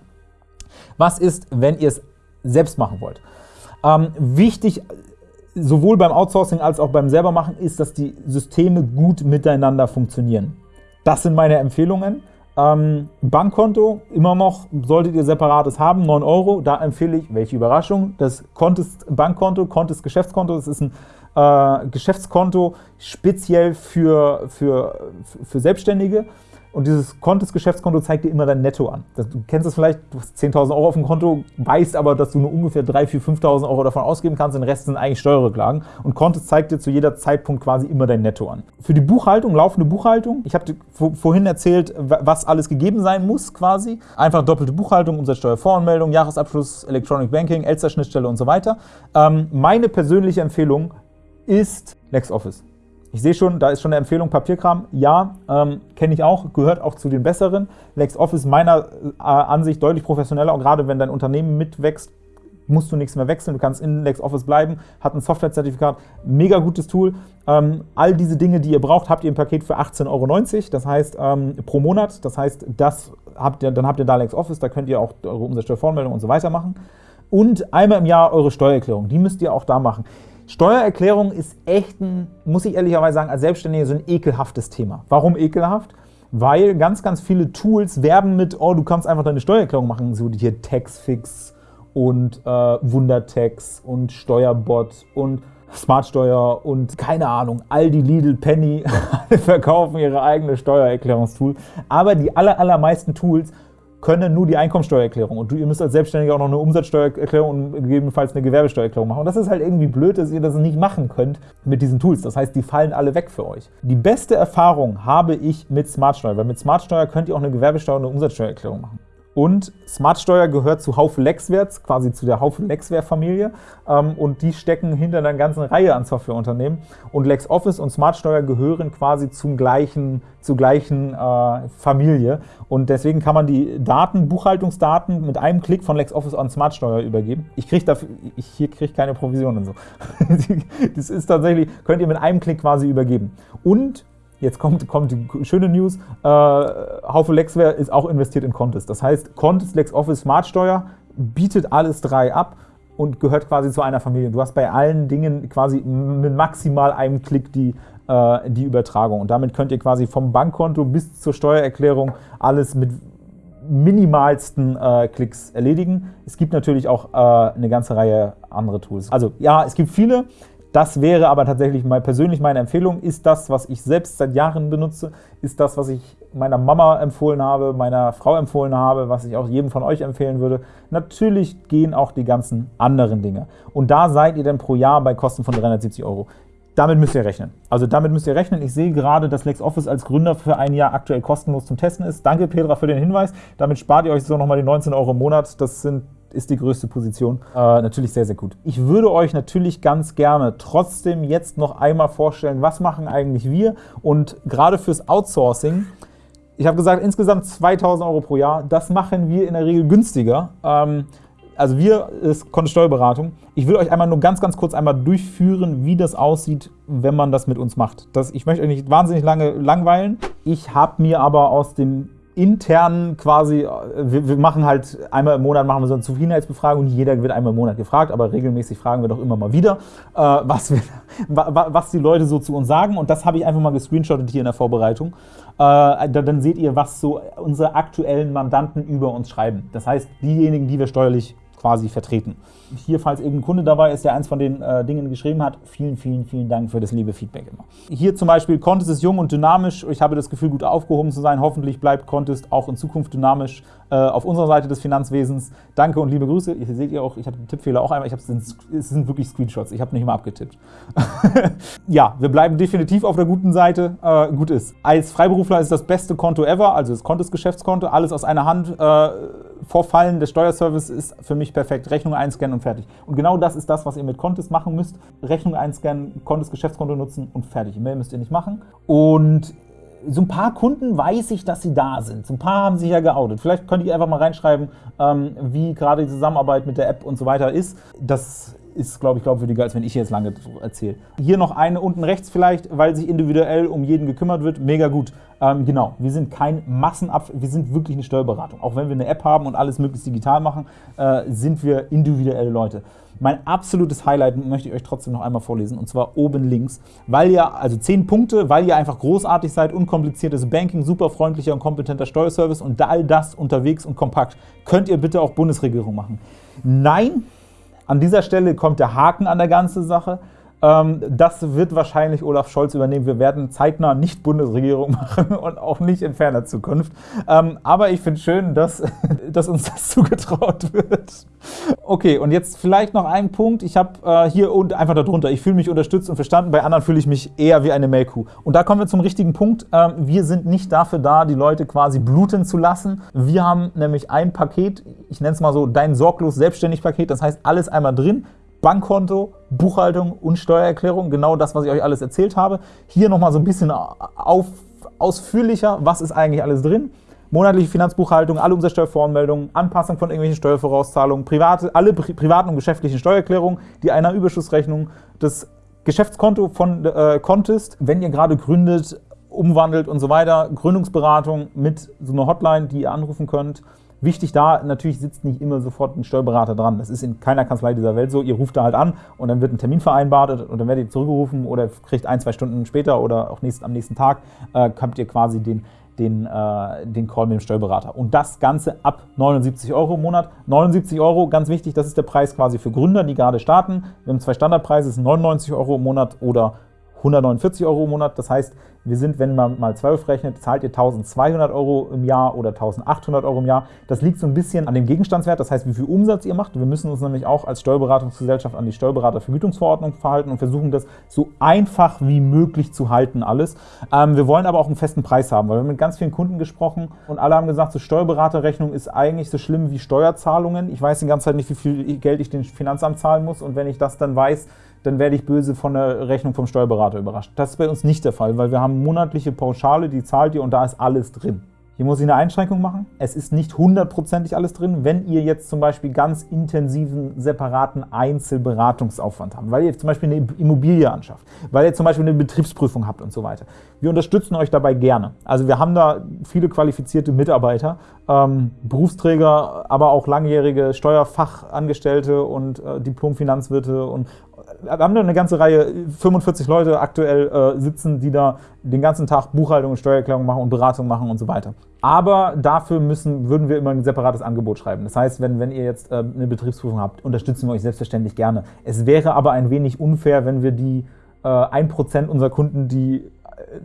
Was ist, wenn ihr es selbst machen wollt? Ähm, wichtig, sowohl beim Outsourcing als auch beim selbermachen, ist, dass die Systeme gut miteinander funktionieren. Das sind meine Empfehlungen. Ähm, Bankkonto, immer noch solltet ihr separates haben, 9 Euro. Da empfehle ich, welche Überraschung, das Contest Bankkonto, Contest Geschäftskonto. Das ist ein äh, Geschäftskonto speziell für, für, für Selbstständige. Und dieses Kontesgeschäftskonto zeigt dir immer dein Netto an. Du kennst es vielleicht, du hast 10.000 Euro auf dem Konto, weißt aber, dass du nur ungefähr 3.000, 4.000, 5.000 Euro davon ausgeben kannst, den Rest sind eigentlich Steuerrücklagen. Und Kontes zeigt dir zu jeder Zeitpunkt quasi immer dein Netto an. Für die Buchhaltung, laufende Buchhaltung, ich habe dir vorhin erzählt, was alles gegeben sein muss quasi. Einfach doppelte Buchhaltung, Umsatzsteuervoranmeldung, Jahresabschluss, Electronic Banking, Elster-Schnittstelle und so weiter. Ähm, meine persönliche Empfehlung ist LexOffice. Ich sehe schon, da ist schon eine Empfehlung Papierkram. Ja, ähm, kenne ich auch, gehört auch zu den besseren. LexOffice meiner äh, Ansicht deutlich professioneller und gerade wenn dein Unternehmen mitwächst, musst du nichts mehr wechseln, du kannst in LexOffice bleiben, hat ein Softwarezertifikat, mega gutes Tool. Ähm, all diese Dinge, die ihr braucht, habt ihr im Paket für 18,90 Euro, das heißt ähm, pro Monat. Das heißt, das habt ihr, dann habt ihr da LexOffice, da könnt ihr auch eure Umsatzsteuervoranmeldung und so weiter machen. Und einmal im Jahr eure Steuererklärung, die müsst ihr auch da machen. Steuererklärung ist echt ein, muss ich ehrlicherweise sagen, als Selbstständiger so ein ekelhaftes Thema. Warum ekelhaft? Weil ganz, ganz viele Tools werben mit, oh, du kannst einfach deine Steuererklärung machen, so hier Taxfix und äh, Wundertax und Steuerbot und Smartsteuer und keine Ahnung, Aldi, Lidl, Penny verkaufen ihre eigene Steuererklärungstool. Aber die aller, allermeisten Tools können nur die Einkommensteuererklärung. Und du, ihr müsst als Selbstständiger auch noch eine Umsatzsteuererklärung und gegebenenfalls eine Gewerbesteuererklärung machen. Und das ist halt irgendwie blöd, dass ihr das nicht machen könnt mit diesen Tools. Das heißt, die fallen alle weg für euch. Die beste Erfahrung habe ich mit Smartsteuer, weil mit Smartsteuer könnt ihr auch eine Gewerbesteuer und eine Umsatzsteuererklärung machen. Und Smartsteuer gehört zu Haufe Lexwerts, quasi zu der Haufe Lexware-Familie. Ähm, und die stecken hinter einer ganzen Reihe an Softwareunternehmen. Und LexOffice und Smartsteuer gehören quasi zum gleichen, zur gleichen äh, Familie. Und deswegen kann man die Daten, Buchhaltungsdaten mit einem Klick von LexOffice an Smartsteuer übergeben. Ich kriege dafür, ich, hier kriege keine Provisionen so. das ist tatsächlich, könnt ihr mit einem Klick quasi übergeben. Und Jetzt kommt, kommt die schöne News. Äh, Haufe Lexware ist auch investiert in Contest. Das heißt, Contest LexOffice Smartsteuer bietet alles drei ab und gehört quasi zu einer Familie. Du hast bei allen Dingen quasi mit maximal einem Klick die, äh, die Übertragung. Und damit könnt ihr quasi vom Bankkonto bis zur Steuererklärung alles mit minimalsten äh, Klicks erledigen. Es gibt natürlich auch äh, eine ganze Reihe andere Tools. Also ja, es gibt viele. Das wäre aber tatsächlich mal persönlich meine Empfehlung. Ist das, was ich selbst seit Jahren benutze? Ist das, was ich meiner Mama empfohlen habe, meiner Frau empfohlen habe, was ich auch jedem von euch empfehlen würde? Natürlich gehen auch die ganzen anderen Dinge. Und da seid ihr dann pro Jahr bei Kosten von 370 Euro. Damit müsst ihr rechnen. Also damit müsst ihr rechnen. Ich sehe gerade, dass LexOffice als Gründer für ein Jahr aktuell kostenlos zum Testen ist. Danke, Petra, für den Hinweis. Damit spart ihr euch so nochmal die 19 Euro im Monat. Das sind ist die größte Position. Äh, natürlich sehr, sehr gut. Ich würde euch natürlich ganz gerne trotzdem jetzt noch einmal vorstellen, was machen eigentlich wir und gerade fürs Outsourcing, ich habe gesagt, insgesamt 2000 Euro pro Jahr, das machen wir in der Regel günstiger. Ähm, also wir ist Kontosteuerberatung. Ich will euch einmal nur ganz, ganz kurz einmal durchführen, wie das aussieht, wenn man das mit uns macht. Das, ich möchte euch nicht wahnsinnig lange langweilen. Ich habe mir aber aus dem intern quasi, wir, wir, machen halt einmal im Monat machen wir so eine Zufriedenheitsbefragung, jeder wird einmal im Monat gefragt, aber regelmäßig fragen wir doch immer mal wieder, äh, was, wir, was die Leute so zu uns sagen und das habe ich einfach mal gescreenshottet hier in der Vorbereitung. Äh, dann seht ihr, was so unsere aktuellen Mandanten über uns schreiben. Das heißt, diejenigen, die wir steuerlich quasi vertreten. Hier, falls irgendein Kunde dabei ist, der eins von den äh, Dingen geschrieben hat, vielen, vielen, vielen Dank für das liebe Feedback immer. Hier zum Beispiel, Contest ist jung und dynamisch. Ich habe das Gefühl, gut aufgehoben zu sein. Hoffentlich bleibt Contest auch in Zukunft dynamisch äh, auf unserer Seite des Finanzwesens. Danke und liebe Grüße. Hier seht ihr auch, ich habe den Tippfehler auch einmal. Ich es sind wirklich Screenshots. Ich habe nicht mal abgetippt. ja, wir bleiben definitiv auf der guten Seite. Äh, gut ist. Als Freiberufler ist das beste Konto ever, also das Contest-Geschäftskonto, alles aus einer Hand. Vorfallen des Steuerservice ist für mich perfekt. Rechnung einscannen und fertig. Und genau das ist das, was ihr mit Contest machen müsst. Rechnung einscannen, Contest Geschäftskonto nutzen und fertig. Mehr müsst ihr nicht machen. Und so ein paar Kunden weiß ich, dass sie da sind. So ein paar haben sich ja geoutet. Vielleicht könnt ihr einfach mal reinschreiben, ähm, wie gerade die Zusammenarbeit mit der App und so weiter ist. Das ist, glaube ich, glaubwürdiger, als wenn ich jetzt lange erzähle. Hier noch eine unten rechts vielleicht, weil sich individuell um jeden gekümmert wird. Mega gut. Ähm, genau, wir sind kein Massenab... Wir sind wirklich eine Steuerberatung. Auch wenn wir eine App haben und alles möglichst digital machen, äh, sind wir individuelle Leute. Mein absolutes Highlight möchte ich euch trotzdem noch einmal vorlesen, und zwar oben links. Weil ihr, also 10 Punkte, weil ihr einfach großartig seid, unkompliziertes Banking, super freundlicher und kompetenter Steuerservice und all das unterwegs und kompakt. Könnt ihr bitte auch Bundesregierung machen? Nein, an dieser Stelle kommt der Haken an der ganzen Sache. Ähm, das wird wahrscheinlich Olaf Scholz übernehmen. Wir werden zeitnah nicht Bundesregierung machen und auch nicht in ferner Zukunft. Ähm, aber ich finde schön, dass, dass uns das zugetraut wird. Okay, und jetzt vielleicht noch ein Punkt. Ich habe äh, hier und einfach darunter, ich fühle mich unterstützt und verstanden. Bei anderen fühle ich mich eher wie eine Melkkuh. Und da kommen wir zum richtigen Punkt. Ähm, wir sind nicht dafür da, die Leute quasi bluten zu lassen. Wir haben nämlich ein Paket, ich nenne es mal so dein sorglos selbstständig Paket. Das heißt, alles einmal drin Bankkonto, Buchhaltung und Steuererklärung, genau das, was ich euch alles erzählt habe. Hier nochmal so ein bisschen auf, ausführlicher, was ist eigentlich alles drin. Monatliche Finanzbuchhaltung, alle Umsatzsteuervoranmeldungen, Anpassung von irgendwelchen Steuervorauszahlungen, private, alle pri privaten und geschäftlichen Steuererklärungen, die Einnahmenüberschussrechnung, das Geschäftskonto von äh, Contest, wenn ihr gerade gründet, umwandelt und so weiter, Gründungsberatung mit so einer Hotline, die ihr anrufen könnt. Wichtig da, natürlich sitzt nicht immer sofort ein Steuerberater dran. Das ist in keiner Kanzlei dieser Welt so. Ihr ruft da halt an und dann wird ein Termin vereinbart und dann werdet ihr zurückgerufen oder kriegt ein, zwei Stunden später oder auch nächst, am nächsten Tag, äh, habt ihr quasi den, den, äh, den Call mit dem Steuerberater. Und das Ganze ab 79 Euro im Monat. 79 Euro, ganz wichtig, das ist der Preis quasi für Gründer, die gerade starten. Wir haben zwei Standardpreise, 99 Euro im Monat oder 149 Euro im Monat. Das heißt, wir sind, wenn man mal 12 rechnet, zahlt ihr 1200 Euro im Jahr oder 1800 Euro im Jahr. Das liegt so ein bisschen an dem Gegenstandswert, das heißt, wie viel Umsatz ihr macht. Wir müssen uns nämlich auch als Steuerberatungsgesellschaft an die Steuerberatervergütungsverordnung verhalten und versuchen, das so einfach wie möglich zu halten alles. Ähm, wir wollen aber auch einen festen Preis haben, weil wir haben mit ganz vielen Kunden gesprochen und alle haben gesagt, so Steuerberaterrechnung ist eigentlich so schlimm wie Steuerzahlungen. Ich weiß die ganze Zeit nicht, wie viel Geld ich dem Finanzamt zahlen muss und wenn ich das dann weiß, dann werde ich böse von der Rechnung vom Steuerberater überrascht. Das ist bei uns nicht der Fall, weil wir haben monatliche Pauschale, die zahlt ihr und da ist alles drin. Hier muss ich eine Einschränkung machen. Es ist nicht hundertprozentig alles drin, wenn ihr jetzt zum Beispiel ganz intensiven, separaten Einzelberatungsaufwand habt, weil ihr zum Beispiel eine Immobilie anschafft, weil ihr zum Beispiel eine Betriebsprüfung habt und so weiter. Wir unterstützen euch dabei gerne. Also wir haben da viele qualifizierte Mitarbeiter, ähm, Berufsträger, aber auch langjährige Steuerfachangestellte und äh, Diplomfinanzwirte und wir haben da eine ganze Reihe, 45 Leute aktuell äh, sitzen, die da den ganzen Tag Buchhaltung und Steuererklärung machen und Beratung machen und so weiter. Aber dafür müssen, würden wir immer ein separates Angebot schreiben. Das heißt, wenn, wenn ihr jetzt äh, eine Betriebsprüfung habt, unterstützen wir euch selbstverständlich gerne. Es wäre aber ein wenig unfair, wenn wir die äh, 1% unserer Kunden, die äh,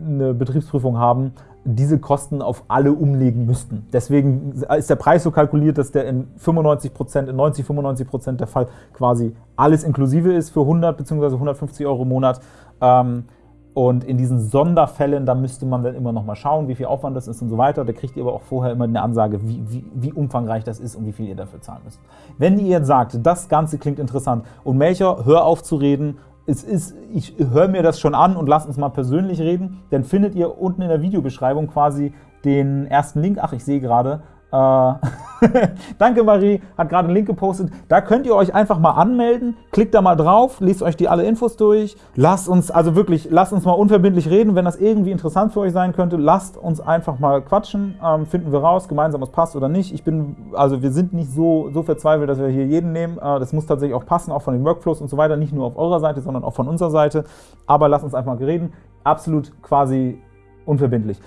eine Betriebsprüfung haben, diese Kosten auf alle umlegen müssten. Deswegen ist der Preis so kalkuliert, dass der in 95% in 90, 95% der Fall quasi alles inklusive ist für 100 bzw. 150 Euro im Monat. Ähm, und in diesen Sonderfällen, da müsste man dann immer noch mal schauen, wie viel Aufwand das ist und so weiter. Da kriegt ihr aber auch vorher immer eine Ansage, wie, wie, wie umfangreich das ist und wie viel ihr dafür zahlen müsst. Wenn ihr jetzt sagt, das Ganze klingt interessant und Melcher, hör auf zu reden, es ist, ich höre mir das schon an und lasst uns mal persönlich reden, dann findet ihr unten in der Videobeschreibung quasi den ersten Link. Ach, ich sehe gerade, äh, Danke Marie, hat gerade einen Link gepostet. Da könnt ihr euch einfach mal anmelden. Klickt da mal drauf, liest euch die alle Infos durch. Lasst uns, also wirklich, lasst uns mal unverbindlich reden. Wenn das irgendwie interessant für euch sein könnte, lasst uns einfach mal quatschen. Ähm, finden wir raus, gemeinsam, was passt oder nicht. Ich bin, also wir sind nicht so, so verzweifelt, dass wir hier jeden nehmen. Äh, das muss tatsächlich auch passen, auch von den Workflows und so weiter. Nicht nur auf eurer Seite, sondern auch von unserer Seite. Aber lasst uns einfach mal reden. Absolut quasi unverbindlich.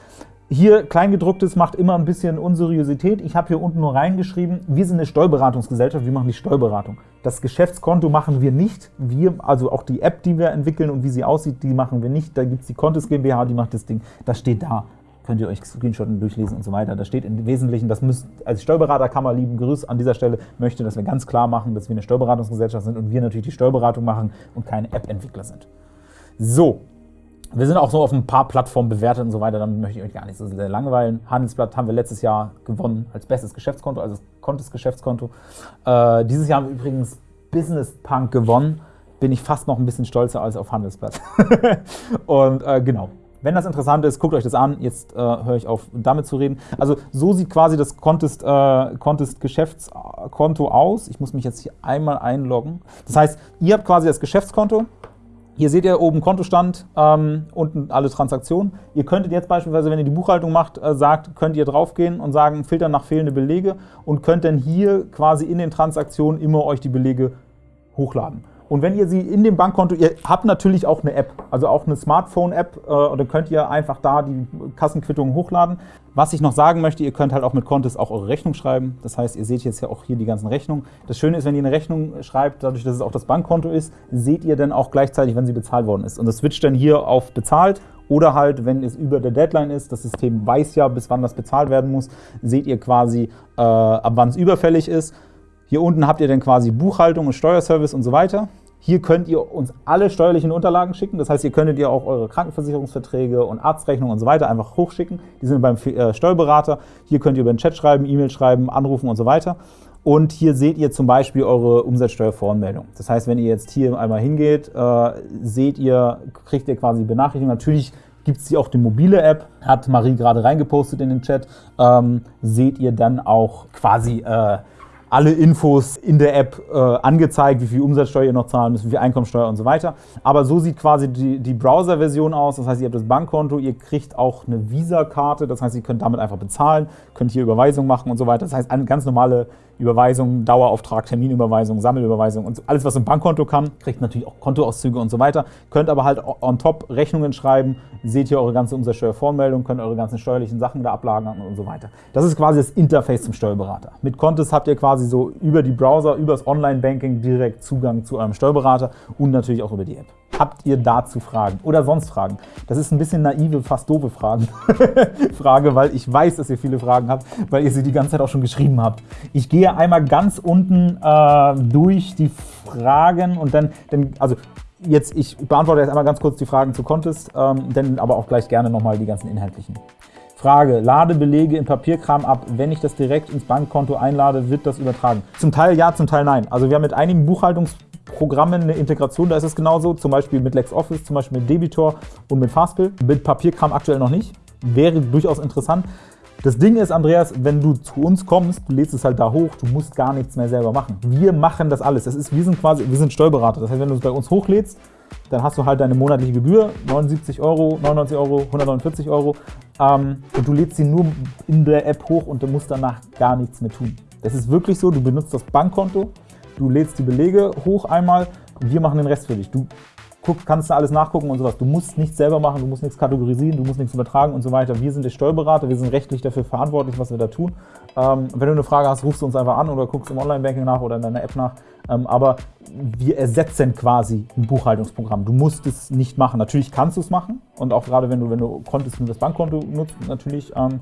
Hier Kleingedrucktes macht immer ein bisschen Unseriosität. Ich habe hier unten nur reingeschrieben, wir sind eine Steuerberatungsgesellschaft, wir machen die Steuerberatung. Das Geschäftskonto machen wir nicht. Wir, also auch die App, die wir entwickeln und wie sie aussieht, die machen wir nicht. Da gibt es die Contest GmbH, die macht das Ding. Das steht da. Könnt ihr euch Screenshotten durchlesen und so weiter. Da steht im Wesentlichen, das müsst als Steuerberaterkammer lieben Grüß an dieser Stelle möchte, dass wir ganz klar machen, dass wir eine Steuerberatungsgesellschaft sind und wir natürlich die Steuerberatung machen und keine App-Entwickler sind. So, wir sind auch so auf ein paar Plattformen bewertet und so weiter, damit möchte ich euch gar nicht so sehr langweilen. Handelsblatt haben wir letztes Jahr gewonnen als bestes Geschäftskonto, also Contest Geschäftskonto. Äh, dieses Jahr haben wir übrigens Business Punk gewonnen. Bin ich fast noch ein bisschen stolzer als auf Handelsblatt. und äh, genau, wenn das interessant ist, guckt euch das an. Jetzt äh, höre ich auf, damit zu reden. Also so sieht quasi das Contest, äh, Contest Geschäftskonto aus. Ich muss mich jetzt hier einmal einloggen. Das heißt, ihr habt quasi das Geschäftskonto hier seht ihr oben Kontostand, ähm, unten alle Transaktionen. Ihr könntet jetzt beispielsweise, wenn ihr die Buchhaltung macht, äh, sagt, könnt ihr draufgehen und sagen, filtern nach fehlende Belege und könnt dann hier quasi in den Transaktionen immer euch die Belege hochladen. Und wenn ihr sie in dem Bankkonto, ihr habt natürlich auch eine App, also auch eine Smartphone-App, äh, dann könnt ihr einfach da die Kassenquittungen hochladen. Was ich noch sagen möchte, ihr könnt halt auch mit Contest auch eure Rechnung schreiben. Das heißt, ihr seht jetzt ja auch hier die ganzen Rechnungen. Das Schöne ist, wenn ihr eine Rechnung schreibt, dadurch, dass es auch das Bankkonto ist, seht ihr dann auch gleichzeitig, wenn sie bezahlt worden ist. Und das switcht dann hier auf bezahlt oder halt, wenn es über der Deadline ist, das System weiß ja, bis wann das bezahlt werden muss, seht ihr quasi, äh, ab wann es überfällig ist. Hier unten habt ihr dann quasi Buchhaltung und Steuerservice und so weiter. Hier könnt ihr uns alle steuerlichen Unterlagen schicken. Das heißt, hier könntet ihr auch eure Krankenversicherungsverträge und Arztrechnungen und so weiter einfach hochschicken. Die sind beim äh, Steuerberater. Hier könnt ihr über den Chat schreiben, E-Mail schreiben, anrufen und so weiter. Und hier seht ihr zum Beispiel eure Umsatzsteuervoranmeldung. Das heißt, wenn ihr jetzt hier einmal hingeht, äh, seht ihr, kriegt ihr quasi Benachrichtigung. Natürlich gibt es hier auch die mobile App, hat Marie gerade reingepostet in den Chat. Ähm, seht ihr dann auch quasi äh, alle Infos in der App äh, angezeigt, wie viel Umsatzsteuer ihr noch zahlen müsst, wie viel Einkommensteuer und so weiter. Aber so sieht quasi die, die Browser-Version aus. Das heißt, ihr habt das Bankkonto, ihr kriegt auch eine Visa-Karte. Das heißt, ihr könnt damit einfach bezahlen, könnt hier Überweisungen machen und so weiter. Das heißt, eine ganz normale Überweisung, Dauerauftrag, Terminüberweisung, Sammelüberweisung und alles, was ein Bankkonto kann. Kriegt natürlich auch Kontoauszüge und so weiter. Könnt aber halt on top Rechnungen schreiben, seht hier eure ganze Umsatzsteuervoranmeldung, könnt eure ganzen steuerlichen Sachen da ablagern und so weiter. Das ist quasi das Interface zum Steuerberater. Mit Contest habt ihr quasi so über die Browser, über das Online-Banking direkt Zugang zu eurem Steuerberater und natürlich auch über die App. Habt ihr dazu Fragen oder sonst Fragen? Das ist ein bisschen naive, fast doofe Fragen. Frage, weil ich weiß, dass ihr viele Fragen habt, weil ihr sie die ganze Zeit auch schon geschrieben habt. Ich gehe einmal ganz unten äh, durch die Fragen und dann, dann, also jetzt, ich beantworte jetzt einmal ganz kurz die Fragen zu Contest, ähm, dann aber auch gleich gerne nochmal die ganzen inhaltlichen. Frage, lade Belege in Papierkram ab. Wenn ich das direkt ins Bankkonto einlade, wird das übertragen? Zum Teil ja, zum Teil nein. Also wir haben mit einigen Buchhaltungs Programmen eine Integration, da ist es genauso, zum Beispiel mit LexOffice, zum Beispiel mit Debitor und mit Fastbill. Mit Papierkram aktuell noch nicht, wäre durchaus interessant. Das Ding ist, Andreas, wenn du zu uns kommst, du lädst es halt da hoch, du musst gar nichts mehr selber machen. Wir machen das alles. Das ist, wir sind quasi, wir sind Steuerberater. Das heißt, wenn du es bei uns hochlädst, dann hast du halt deine monatliche Gebühr, 79 Euro, 99 Euro, 149 Euro ähm, und du lädst sie nur in der App hoch und du musst danach gar nichts mehr tun. Das ist wirklich so, du benutzt das Bankkonto, du lädst die Belege hoch einmal wir machen den Rest für dich. Du guck, kannst du alles nachgucken und sowas. Du musst nichts selber machen, du musst nichts kategorisieren, du musst nichts übertragen und so weiter. Wir sind der Steuerberater, wir sind rechtlich dafür verantwortlich, was wir da tun. Ähm, wenn du eine Frage hast, rufst du uns einfach an oder guckst im Online-Banking nach oder in deiner App nach. Ähm, aber wir ersetzen quasi ein Buchhaltungsprogramm. Du musst es nicht machen. Natürlich kannst du es machen und auch gerade wenn du, wenn du konntest, nur das Bankkonto nutzt, natürlich. Ähm,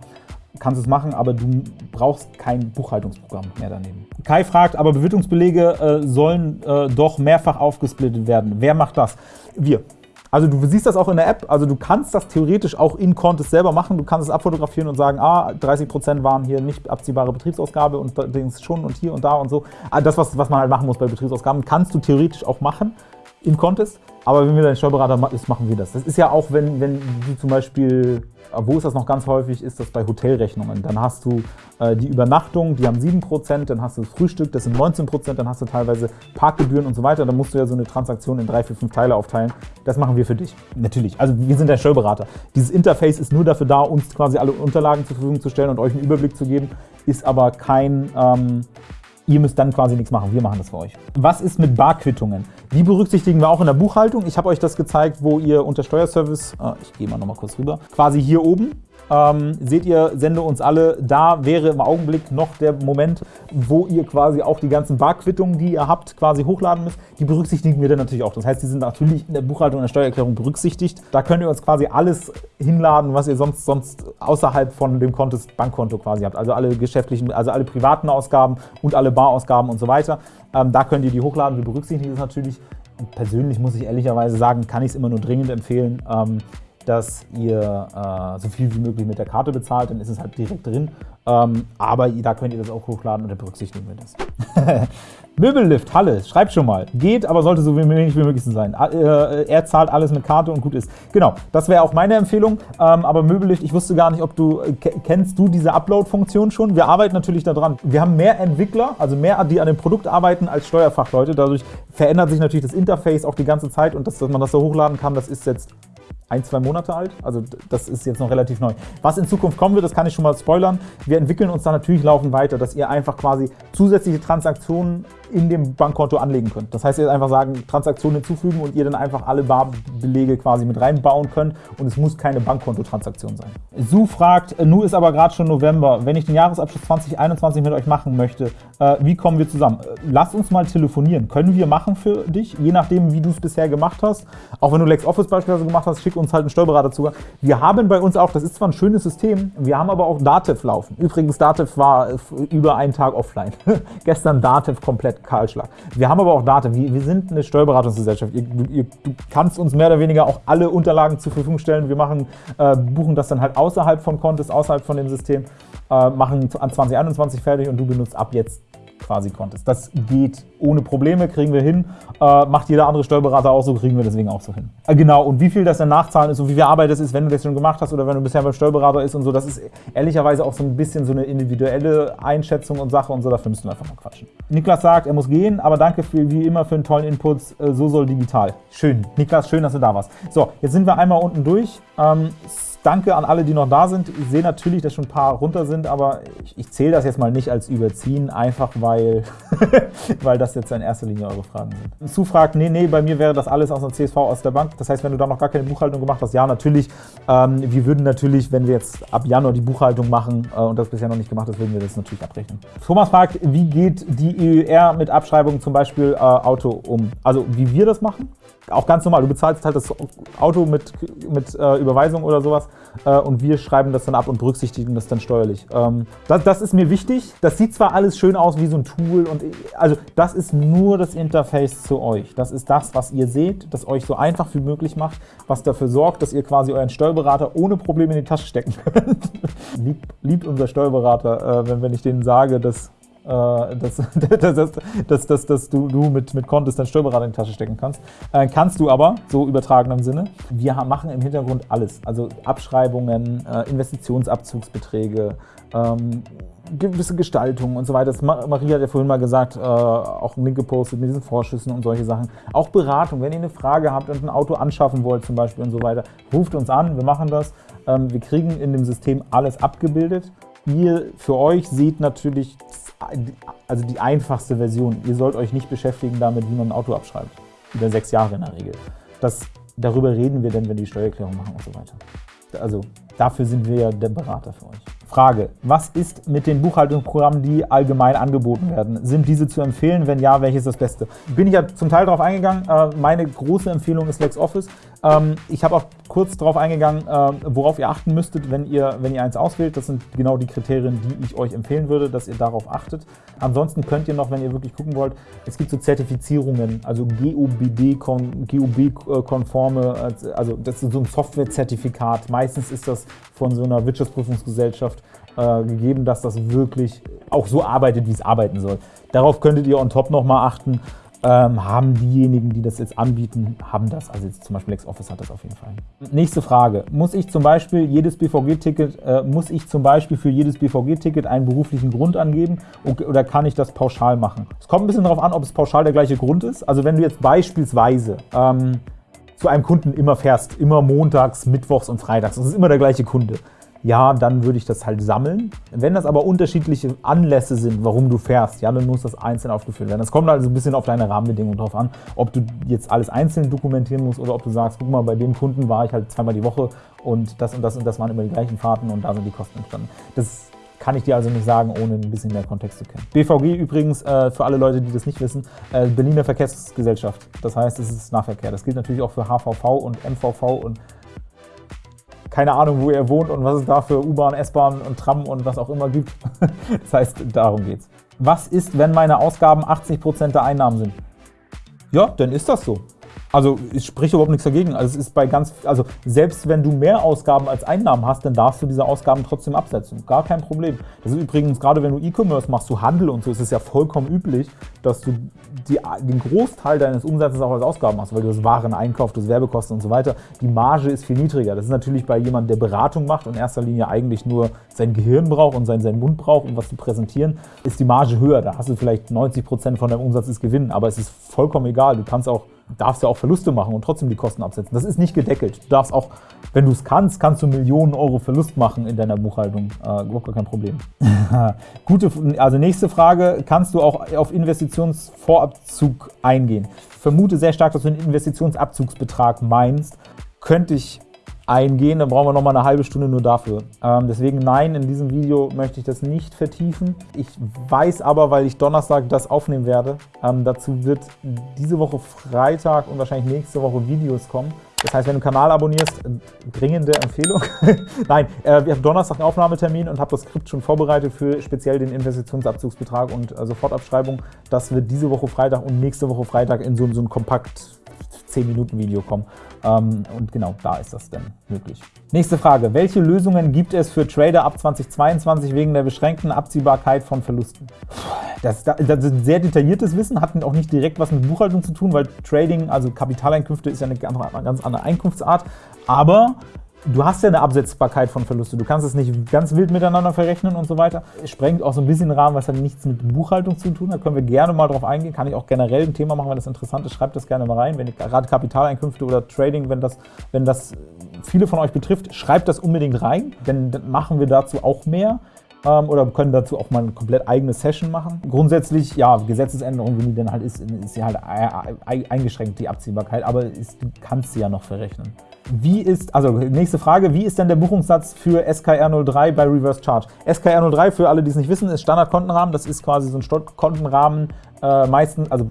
kannst es machen, aber du brauchst kein Buchhaltungsprogramm mehr daneben. Kai fragt, aber Bewirtungsbelege äh, sollen äh, doch mehrfach aufgesplittet werden. Wer macht das? Wir. Also du siehst das auch in der App, also du kannst das theoretisch auch in Contest selber machen. Du kannst es abfotografieren und sagen, ah, 30% waren hier nicht abziehbare Betriebsausgabe und Dings schon und hier und da und so. Ah, das, was, was man halt machen muss bei Betriebsausgaben, kannst du theoretisch auch machen in Contest. Aber wenn wir dein Steuerberater ist, machen wir das. Das ist ja auch, wenn, wenn du zum Beispiel, wo ist das noch ganz häufig, ist das bei Hotelrechnungen. Dann hast du äh, die Übernachtung, die haben 7%, dann hast du das Frühstück, das sind 19%, dann hast du teilweise Parkgebühren und so weiter. Dann musst du ja so eine Transaktion in drei, vier, fünf Teile aufteilen. Das machen wir für dich. Natürlich. Also wir sind dein Steuerberater. Dieses Interface ist nur dafür da, uns quasi alle Unterlagen zur Verfügung zu stellen und euch einen Überblick zu geben, ist aber kein ähm, Ihr müsst dann quasi nichts machen, wir machen das für euch. Was ist mit Barquittungen? Die berücksichtigen wir auch in der Buchhaltung. Ich habe euch das gezeigt, wo ihr unter Steuerservice, äh, ich gehe mal noch mal kurz rüber, quasi hier oben ähm, seht ihr, sende uns alle. Da wäre im Augenblick noch der Moment, wo ihr quasi auch die ganzen Barquittungen, die ihr habt, quasi hochladen müsst. Die berücksichtigen wir dann natürlich auch. Das heißt, die sind natürlich in der Buchhaltung und der Steuererklärung berücksichtigt. Da könnt ihr uns quasi alles hinladen, was ihr sonst, sonst außerhalb von dem Contest Bankkonto quasi habt. Also alle geschäftlichen, also alle privaten Ausgaben und alle Barausgaben und so weiter. Ähm, da könnt ihr die hochladen. Wir berücksichtigen das natürlich. Persönlich muss ich ehrlicherweise sagen, kann ich es immer nur dringend empfehlen. Ähm, dass ihr äh, so viel wie möglich mit der Karte bezahlt, dann ist es halt direkt drin. Ähm, aber da könnt ihr das auch hochladen und dann berücksichtigen wir das. Möbellift, Halle, schreibt schon mal. Geht, aber sollte so wenig wie möglich sein. Äh, er zahlt alles mit Karte und gut ist. Genau, das wäre auch meine Empfehlung. Ähm, aber Möbellift, ich wusste gar nicht, ob du, äh, kennst du diese Upload-Funktion schon? Wir arbeiten natürlich daran. Wir haben mehr Entwickler, also mehr, die an dem Produkt arbeiten, als Steuerfachleute. Dadurch verändert sich natürlich das Interface auch die ganze Zeit und das, dass man das so hochladen kann, das ist jetzt ein, zwei Monate alt. Also das ist jetzt noch relativ neu. Was in Zukunft kommen wird, das kann ich schon mal spoilern. Wir entwickeln uns da natürlich laufend weiter, dass ihr einfach quasi zusätzliche Transaktionen in dem Bankkonto anlegen könnt. Das heißt, ihr einfach sagen, Transaktionen hinzufügen und ihr dann einfach alle Barbelege quasi mit reinbauen könnt und es muss keine Bankkontotransaktion sein. Su fragt, Nu ist aber gerade schon November, wenn ich den Jahresabschluss 2021 mit euch machen möchte, äh, wie kommen wir zusammen? Äh, Lass uns mal telefonieren. Können wir machen für dich, je nachdem, wie du es bisher gemacht hast. Auch wenn du LexOffice beispielsweise gemacht hast, schick uns halt einen Steuerberaterzugang. Wir haben bei uns auch, das ist zwar ein schönes System, wir haben aber auch Dativ laufen. Übrigens, Dativ war über einen Tag offline. Gestern Dativ komplett Kahlschlag. Wir haben aber auch Daten. Wir, wir sind eine Steuerberatungsgesellschaft. Ihr, ihr, du kannst uns mehr oder weniger auch alle Unterlagen zur Verfügung stellen. Wir machen, äh, buchen das dann halt außerhalb von Contest, außerhalb von dem System, äh, machen an 2021 fertig und du benutzt ab jetzt quasi konntest. Das geht ohne Probleme, kriegen wir hin. Äh, macht jeder andere Steuerberater auch so, kriegen wir deswegen auch so hin. Äh, genau, und wie viel das dann nachzahlen ist und wie viel Arbeit das ist, wenn du das schon gemacht hast oder wenn du bisher beim Steuerberater ist und so, das ist ehrlicherweise auch so ein bisschen so eine individuelle Einschätzung und Sache und so, dafür müssen wir einfach mal quatschen. Niklas sagt, er muss gehen, aber danke für, wie immer für einen tollen Input. Äh, so soll digital. Schön. Niklas, schön, dass du da warst. So, jetzt sind wir einmal unten durch. Ähm, Danke an alle, die noch da sind. Ich sehe natürlich, dass schon ein paar runter sind, aber ich, ich zähle das jetzt mal nicht als Überziehen, einfach weil, weil das jetzt in erster Linie eure Fragen sind. Zufragt, nee, nee, bei mir wäre das alles aus der CSV, aus der Bank. Das heißt, wenn du da noch gar keine Buchhaltung gemacht hast, ja, natürlich. Ähm, wir würden natürlich, wenn wir jetzt ab Januar die Buchhaltung machen äh, und das bisher noch nicht gemacht ist, würden wir das natürlich abrechnen. Thomas fragt, wie geht die EUR mit Abschreibungen zum Beispiel äh, Auto um? Also, wie wir das machen? Auch ganz normal, du bezahlst halt das Auto mit, mit äh, Überweisung oder sowas äh, und wir schreiben das dann ab und berücksichtigen das dann steuerlich. Ähm, das, das, ist mir wichtig. Das sieht zwar alles schön aus wie so ein Tool, und also das ist nur das Interface zu euch. Das ist das, was ihr seht, das euch so einfach wie möglich macht, was dafür sorgt, dass ihr quasi euren Steuerberater ohne Probleme in die Tasche stecken könnt. liebt, liebt unser Steuerberater, äh, wenn, wenn ich denen sage, dass dass, dass, dass, dass, dass du, du mit, mit Kontos deinen Steuerberater in die Tasche stecken kannst. Äh, kannst du aber, so übertragen im Sinne. Wir machen im Hintergrund alles, also Abschreibungen, äh, Investitionsabzugsbeträge, ähm, gewisse Gestaltungen und so weiter. Das Maria hat ja vorhin mal gesagt, äh, auch einen Link gepostet mit diesen Vorschüssen und solche Sachen. Auch Beratung, wenn ihr eine Frage habt und ein Auto anschaffen wollt zum Beispiel und so weiter, ruft uns an, wir machen das. Ähm, wir kriegen in dem System alles abgebildet. Ihr für euch seht natürlich also die einfachste Version. Ihr sollt euch nicht beschäftigen damit, wie man ein Auto abschreibt. Über sechs Jahre in der Regel. Das, darüber reden wir dann, wenn wir die Steuererklärung machen und so weiter. Also dafür sind wir ja der Berater für euch. Frage, was ist mit den Buchhaltungsprogrammen, die allgemein angeboten werden? Sind diese zu empfehlen? Wenn ja, welches ist das Beste? Bin ich ja zum Teil darauf eingegangen. Äh, meine große Empfehlung ist LexOffice. Ähm, ich habe auch kurz darauf eingegangen, äh, worauf ihr achten müsstet, wenn ihr, wenn ihr eins auswählt. Das sind genau die Kriterien, die ich euch empfehlen würde, dass ihr darauf achtet. Ansonsten könnt ihr noch, wenn ihr wirklich gucken wollt, es gibt so Zertifizierungen, also GOBD-konforme, also das ist so ein Softwarezertifikat. Meistens ist das von so einer Wirtschaftsprüfungsgesellschaft äh, gegeben, dass das wirklich auch so arbeitet, wie es arbeiten soll. Darauf könntet ihr on top nochmal achten ähm, haben diejenigen, die das jetzt anbieten, haben das. Also jetzt zum Beispiel LexOffice hat das auf jeden Fall. Nächste Frage. Muss ich zum Beispiel jedes BVG-Ticket, äh, muss ich zum Beispiel für jedes BVG-Ticket einen beruflichen Grund angeben oder kann ich das pauschal machen? Es kommt ein bisschen darauf an, ob es pauschal der gleiche Grund ist. Also wenn du jetzt beispielsweise ähm, zu einem Kunden immer fährst, immer montags, mittwochs und freitags, das ist immer der gleiche Kunde, ja, dann würde ich das halt sammeln. Wenn das aber unterschiedliche Anlässe sind, warum du fährst, ja, dann muss das einzeln aufgeführt werden. Das kommt also ein bisschen auf deine Rahmenbedingungen drauf an, ob du jetzt alles einzeln dokumentieren musst oder ob du sagst, guck mal, bei dem Kunden war ich halt zweimal die Woche und das und das und das waren immer die gleichen Fahrten und da sind die Kosten entstanden. Das kann ich dir also nicht sagen, ohne ein bisschen mehr Kontext zu kennen. BVG übrigens, äh, für alle Leute, die das nicht wissen, äh, Berliner Verkehrsgesellschaft. Das heißt, es ist Nahverkehr. Das gilt natürlich auch für HVV und MVV und keine Ahnung, wo ihr wohnt und was es da für U-Bahn, S-Bahn und Tram und was auch immer gibt. das heißt, darum geht's. Was ist, wenn meine Ausgaben 80% der Einnahmen sind? Ja, dann ist das so. Also ich spreche überhaupt nichts dagegen. Also es ist bei ganz, also selbst wenn du mehr Ausgaben als Einnahmen hast, dann darfst du diese Ausgaben trotzdem absetzen. Gar kein Problem. Das ist übrigens, gerade wenn du E-Commerce machst, du Handel und so, ist es ja vollkommen üblich, dass du die, den Großteil deines Umsatzes auch als Ausgaben hast, weil du das Waren einkaufst, das Werbekosten und so weiter. Die Marge ist viel niedriger. Das ist natürlich bei jemandem, der Beratung macht und in erster Linie eigentlich nur sein Gehirn braucht und sein, seinen Mund braucht, um was zu präsentieren, ist die Marge höher. Da hast du vielleicht 90% von deinem Umsatz ist Gewinn, aber es ist vollkommen egal. Du kannst auch darfst ja auch Verluste machen und trotzdem die Kosten absetzen. Das ist nicht gedeckelt. Du darfst auch, wenn du es kannst, kannst du Millionen Euro Verlust machen in deiner Buchhaltung. Äh, gar kein Problem. Gute, also nächste Frage, kannst du auch auf Investitionsvorabzug eingehen? Ich vermute sehr stark, dass du einen Investitionsabzugsbetrag meinst. Könnte ich eingehen, dann brauchen wir noch mal eine halbe Stunde nur dafür. Ähm, deswegen nein, in diesem Video möchte ich das nicht vertiefen. Ich weiß aber, weil ich Donnerstag das aufnehmen werde, ähm, dazu wird diese Woche Freitag und wahrscheinlich nächste Woche Videos kommen. Das heißt, wenn du den Kanal abonnierst, dringende Empfehlung. Nein, äh, wir haben Donnerstag einen Aufnahmetermin und habe das Skript schon vorbereitet für speziell den Investitionsabzugsbetrag und äh, Sofortabschreibung. Das wird diese Woche Freitag und nächste Woche Freitag in so, so ein Kompakt 10-Minuten-Video kommen. Ähm, und genau da ist das dann möglich. Nächste Frage. Welche Lösungen gibt es für Trader ab 2022 wegen der beschränkten Abziehbarkeit von Verlusten? Das, das ist sehr detailliertes Wissen, hat auch nicht direkt was mit Buchhaltung zu tun, weil Trading, also Kapitaleinkünfte, ist ja eine ganz andere Einkunftsart. Aber du hast ja eine Absetzbarkeit von Verluste. Du kannst es nicht ganz wild miteinander verrechnen und so weiter. Es sprengt auch so ein bisschen den Rahmen, was hat nichts mit Buchhaltung zu tun hat. Können wir gerne mal drauf eingehen. Kann ich auch generell ein Thema machen, wenn das interessant ist. Schreibt das gerne mal rein. Wenn gerade Kapitaleinkünfte oder Trading, wenn das, wenn das viele von euch betrifft, schreibt das unbedingt rein. Denn dann machen wir dazu auch mehr ähm, oder können dazu auch mal eine komplett eigene Session machen. Grundsätzlich, ja, Gesetzesänderung, wie die denn halt ist, ist sie halt eingeschränkt, die Abziehbarkeit, aber ist, du kannst sie ja noch verrechnen. Wie ist, also nächste Frage, wie ist denn der Buchungssatz für SKR03 bei Reverse Charge? SKR03, für alle, die es nicht wissen, ist Standardkontenrahmen. Das ist quasi so ein Kontenrahmen, äh, meistens, also